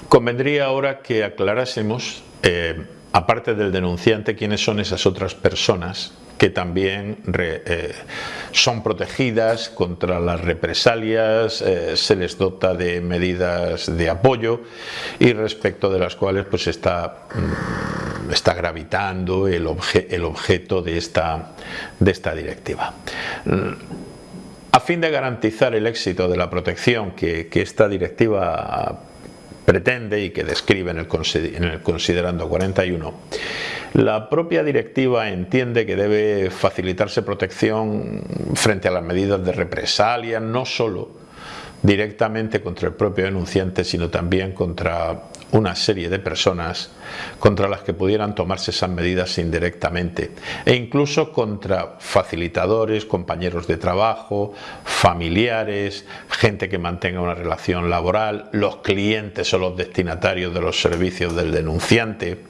F: Convendría ahora que aclarásemos, eh, aparte del denunciante, quiénes son esas otras personas que también eh, son protegidas contra las represalias, eh, se les dota de medidas de apoyo y respecto de las cuales pues está, mm, gravitando el, objeto de esta, directiva. A fin de garantizar el éxito de la protección que, que esta directiva pretende y que describe en el, considerando 41, la propia directiva entiende que debe facilitarse protección frente a las medidas de represalia, no solo directamente contra el propio denunciante, sino también contra una serie de personas contra las que pudieran tomarse esas medidas indirectamente. E incluso contra facilitadores, compañeros de trabajo, familiares, gente que mantenga una relación laboral, los clientes o los destinatarios de los servicios del denunciante.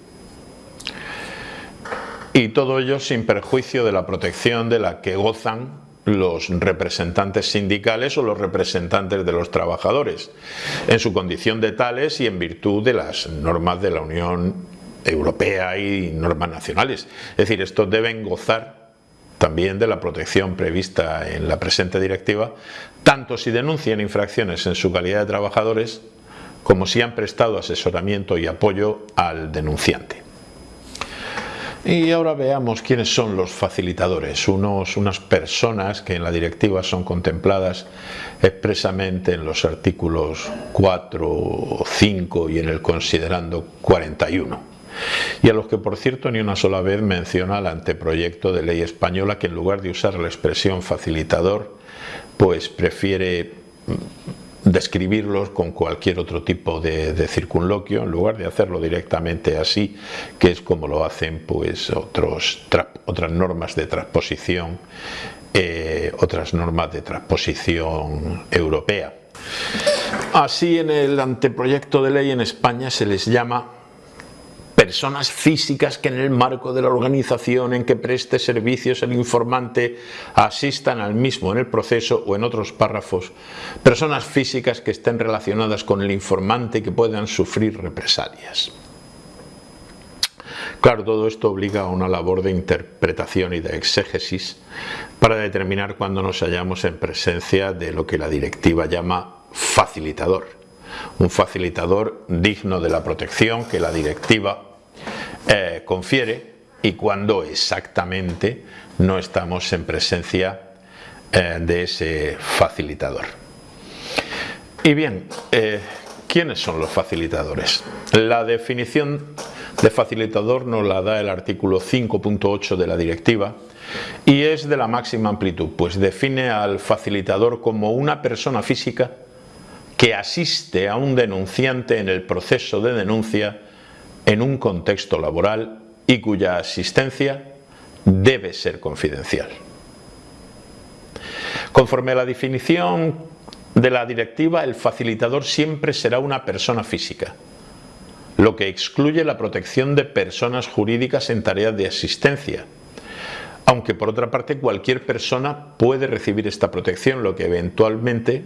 F: Y todo ello sin perjuicio de la protección de la que gozan los representantes sindicales o los representantes de los trabajadores, en su condición de tales y en virtud de las normas de la Unión Europea y normas nacionales. Es decir, estos deben gozar también de la protección prevista en la presente directiva, tanto si denuncian infracciones en su calidad de trabajadores, como si han prestado asesoramiento y apoyo al denunciante. Y ahora veamos quiénes son los facilitadores, unos, unas personas que en la directiva son contempladas expresamente en los artículos 4, 5 y en el considerando 41 y a los que por cierto ni una sola vez menciona el anteproyecto de ley española que en lugar de usar la expresión facilitador pues prefiere describirlos con cualquier otro tipo de, circunloquio en lugar de hacerlo directamente así que es como lo hacen pues otros otras normas de transposición eh, otras normas de transposición europea. Así en el anteproyecto de ley en España se les llama personas físicas que en el marco de la organización en que preste servicios el informante asistan al mismo en el proceso o en otros párrafos, personas físicas que estén relacionadas con el informante y que puedan sufrir represalias. Claro, todo esto obliga a una labor de interpretación y de exégesis para determinar cuándo nos hallamos en presencia de lo que la directiva llama facilitador. Un facilitador digno de la protección que la directiva eh, confiere y cuando exactamente no estamos en presencia eh, de ese facilitador. Y bien, eh, ¿quiénes son los facilitadores? La definición de facilitador nos la da el artículo 5.8 de la directiva y es de la máxima amplitud, pues define al facilitador como una persona física que asiste a un denunciante en el proceso de denuncia en un contexto laboral y cuya asistencia debe ser confidencial. Conforme a la definición de la directiva, el facilitador siempre será una persona física, lo que excluye la protección de personas jurídicas en tareas de asistencia, aunque por otra parte cualquier persona puede recibir esta protección, lo que eventualmente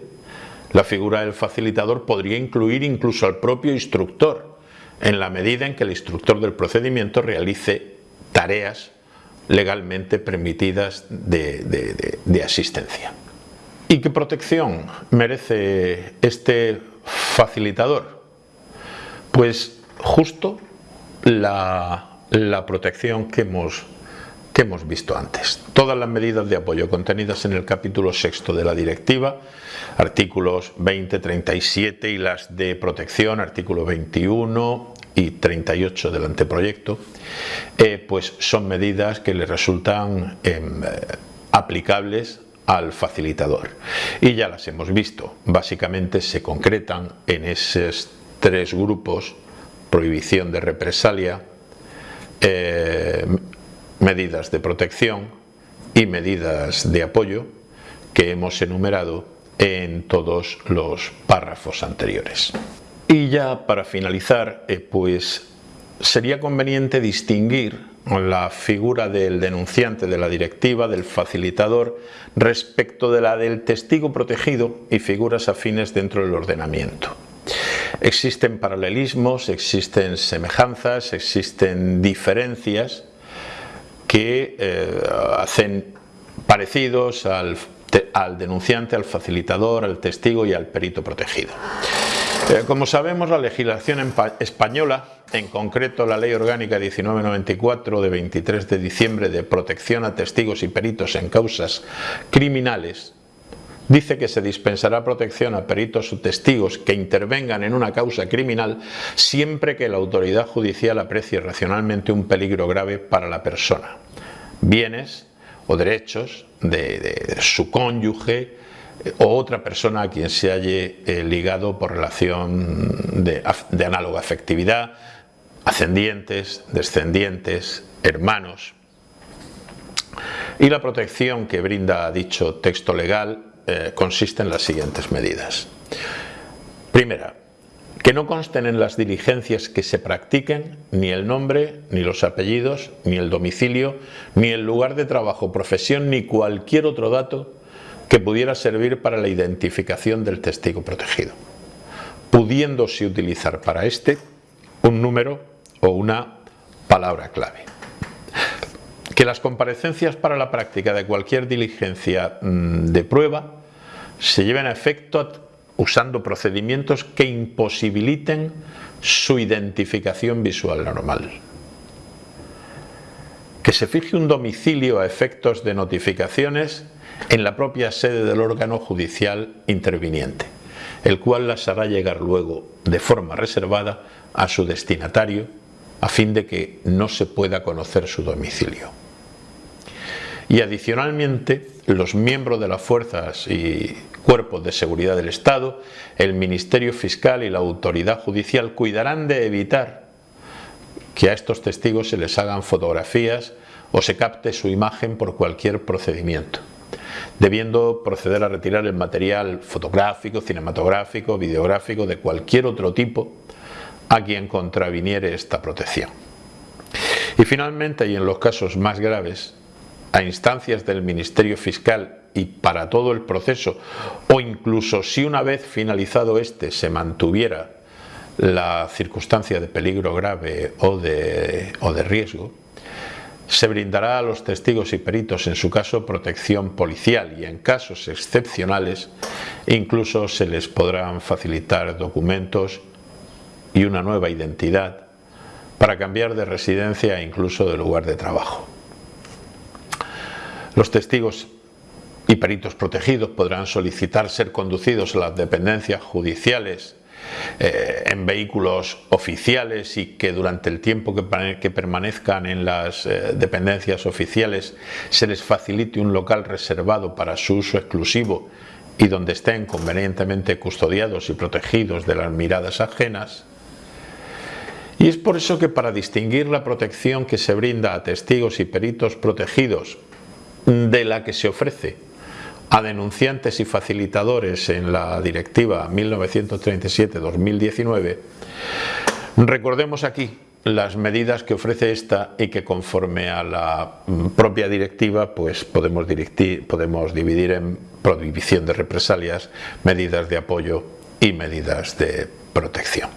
F: la figura del facilitador podría incluir incluso al propio instructor, en la medida en que el instructor del procedimiento realice tareas legalmente permitidas de, asistencia. ¿Y qué protección merece este facilitador? Pues justo la, protección que hemos, que hemos visto antes. Todas las medidas de apoyo contenidas en el capítulo sexto de la directiva, artículos 20, 37 y las de protección, artículo 21 y 38 del anteproyecto, eh, pues son medidas que le resultan em, eh, aplicables al facilitador. Y ya las hemos visto, básicamente se concretan en esos tres grupos, prohibición de represalia, eh, medidas de protección y medidas de apoyo que hemos enumerado en todos los párrafos anteriores. Y ya para finalizar, eh, pues sería conveniente distinguir la figura del denunciante de la directiva, del facilitador, respecto de la del testigo protegido y figuras afines dentro del ordenamiento. Existen paralelismos, existen semejanzas, existen diferencias que eh, hacen parecidos al denunciante, al facilitador, al testigo y al perito protegido. Eh, como sabemos, la legislación española, en concreto la Ley Orgánica 1994 de 23 de diciembre de protección a testigos y peritos en causas criminales, dice que se dispensará protección a peritos o testigos que intervengan en una causa criminal siempre que la autoridad judicial aprecie racionalmente un peligro grave para la persona, bienes o derechos de su cónyuge, o otra persona a quien se halle eh, ligado por relación de, de análoga afectividad, ascendientes, descendientes, hermanos. Y la protección que brinda dicho texto legal eh, consiste en las siguientes medidas. Primera, que no consten en las diligencias que se practiquen ni el nombre, ni los apellidos, ni el domicilio, ni el lugar de trabajo, profesión, ni cualquier otro dato que pudiera servir para la identificación del testigo protegido, pudiéndose utilizar para este un número o una palabra clave. Que las comparecencias para la práctica de cualquier diligencia mm, de prueba se lleven a efecto usando procedimientos que imposibiliten su identificación visual normal. Que se fije un domicilio a efectos de notificaciones en la propia sede del órgano judicial interviniente, el cual las hará llegar luego de forma reservada a su destinatario a fin de que no se pueda conocer su domicilio. Y adicionalmente, los miembros de las fuerzas y cuerpos de seguridad del Estado, el Ministerio Fiscal y la autoridad judicial cuidarán de evitar que a estos testigos se les hagan fotografías o se capte su imagen por cualquier procedimiento debiendo proceder a retirar el material fotográfico, cinematográfico, videográfico de cualquier otro tipo a quien contraviniere esta protección. Y finalmente, y en los casos más graves, a instancias del Ministerio Fiscal y para todo el proceso, o incluso si una vez finalizado este se mantuviera la circunstancia de peligro grave o de, o de riesgo, se brindará a los testigos y peritos en su caso protección policial y en casos excepcionales incluso se les podrán facilitar documentos y una nueva identidad para cambiar de residencia e incluso de lugar de trabajo. Los testigos y peritos protegidos podrán solicitar ser conducidos a las dependencias judiciales eh, en vehículos oficiales y que durante el tiempo que, permanezcan en las eh, dependencias oficiales se les facilite un local reservado para su uso exclusivo y donde estén convenientemente custodiados y protegidos de las miradas ajenas. Y es por eso que para distinguir la protección que se brinda a testigos y peritos protegidos de la que se ofrece a denunciantes y facilitadores en la directiva 1937-2019, recordemos aquí las medidas que ofrece esta y que conforme a la propia directiva pues podemos, podemos dividir en prohibición de represalias, medidas de apoyo y medidas de protección.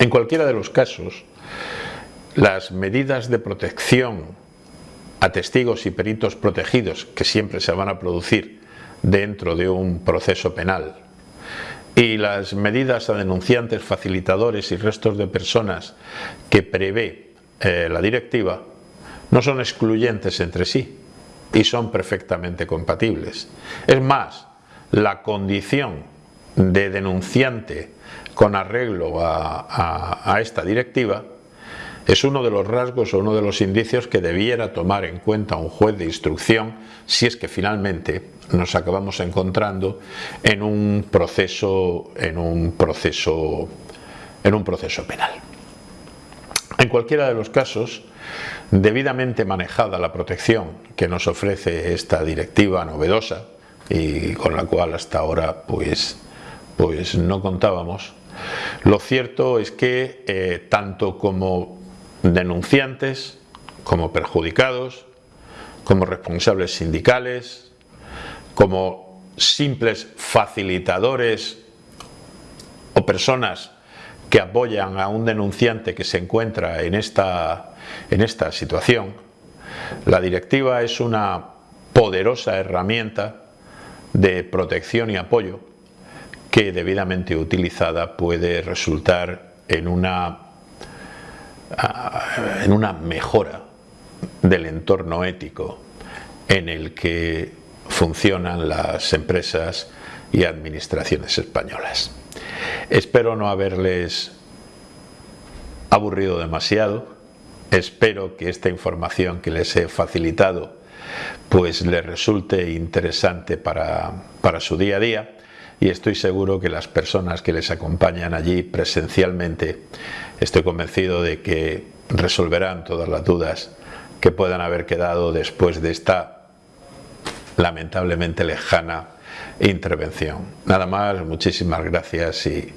F: En cualquiera de los casos, las medidas de protección a testigos y peritos protegidos que siempre se van a producir dentro de un proceso penal y las medidas a denunciantes, facilitadores y restos de personas que prevé eh, la directiva no son excluyentes entre sí y son perfectamente compatibles. Es más, la condición de denunciante con arreglo a, esta directiva es uno de los rasgos o uno de los indicios que debiera tomar en cuenta un juez de instrucción si es que finalmente nos acabamos encontrando en un proceso, en un proceso, en un proceso penal. En cualquiera de los casos, debidamente manejada la protección que nos ofrece esta directiva novedosa y con la cual hasta ahora pues, pues no contábamos, lo cierto es que eh, tanto como denunciantes, como perjudicados, como responsables sindicales, como simples facilitadores o personas que apoyan a un denunciante que se encuentra en esta, en esta situación, la directiva es una poderosa herramienta de protección y apoyo que debidamente utilizada puede resultar en una, en una mejora del entorno ético en el que funcionan las empresas y administraciones españolas. Espero no haberles aburrido demasiado, espero que esta información que les he facilitado pues les resulte interesante para, para su día a día y estoy seguro que las personas que les acompañan allí presencialmente estoy convencido de que resolverán todas las dudas que puedan haber quedado después de esta lamentablemente lejana intervención. Nada más, muchísimas gracias y,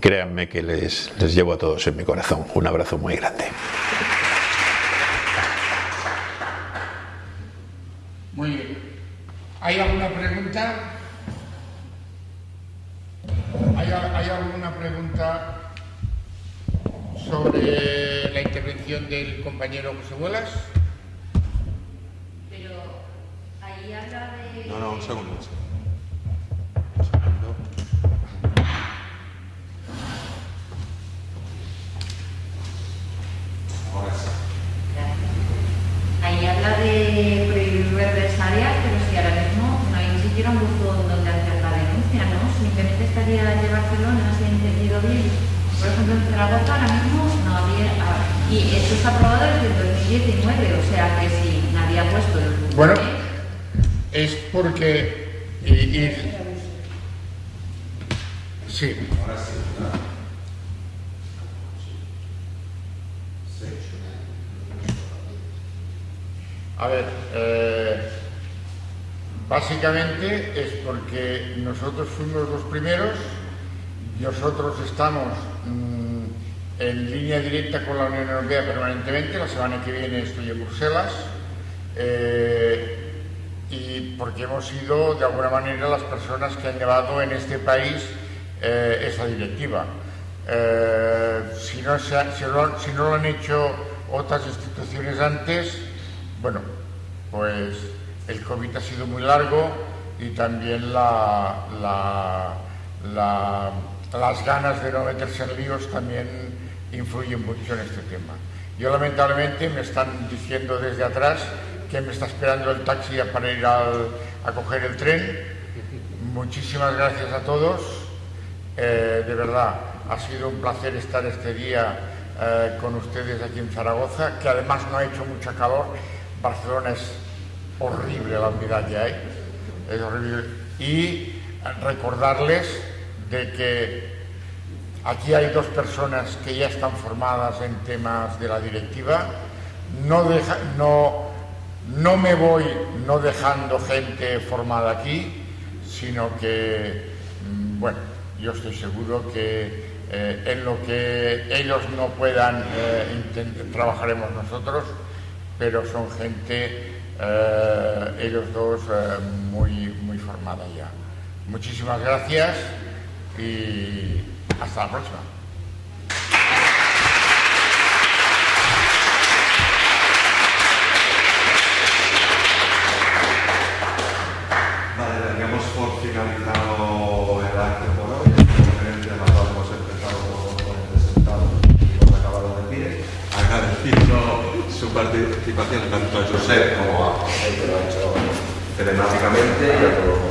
F: créanme que les, les llevo a todos en mi corazón. Un abrazo muy grande.
B: Muy bien. ¿Hay alguna pregunta? ¿Hay, ¿Hay, alguna pregunta sobre la intervención del compañero José Bolas?
C: Pero ahí habla de...
A: No, no, un segundo.
C: Ahí habla de prohibir represalias, pero si ahora mismo no hay ni siquiera un buzón donde hacer la denuncia, ¿no? Simplemente estaría de Barcelona, si he entendido bien. Por ejemplo, en Zaragoza ahora mismo no había... Ah, y esto está aprobado desde el 2019, o sea que si nadie ha puesto el.
B: Bueno, es porque... Y, y, sí. Ahora sí. A ver, eh, básicamente es porque nosotros fuimos los primeros, nosotros estamos mm, en línea directa con la Unión Europea permanentemente, la semana que viene estoy en Bruselas, eh, y porque hemos sido de alguna manera las personas que han llevado en este país eh, esa directiva. no si no lo han hecho otras instituciones antes, bueno, pues el COVID ha sido muy largo y también las ganas de no meterse en líos también influyen mucho en este tema. Yo lamentablemente me están diciendo desde atrás que me está esperando el taxi para ir a coger el tren. Muchísimas gracias a todos. Eh, de verdad, ha sido un placer estar este día eh, con ustedes aquí en Zaragoza, que además no ha hecho mucha calor Barcelona es horrible la que hay, es horrible. Y recordarles de que aquí hay dos personas que ya están formadas en temas de la directiva. No, no, no me voy no dejando gente formada aquí, sino que, mm, bueno, yo estoy seguro que eh, en lo que ellos no puedan, eh, trabajaremos nosotros pero son gente, eh, ellos dos, eh, muy, muy formada ya. Muchísimas gracias y hasta la próxima.
A: participación tanto a José como a José que lo ha hecho telemáticamente y a todos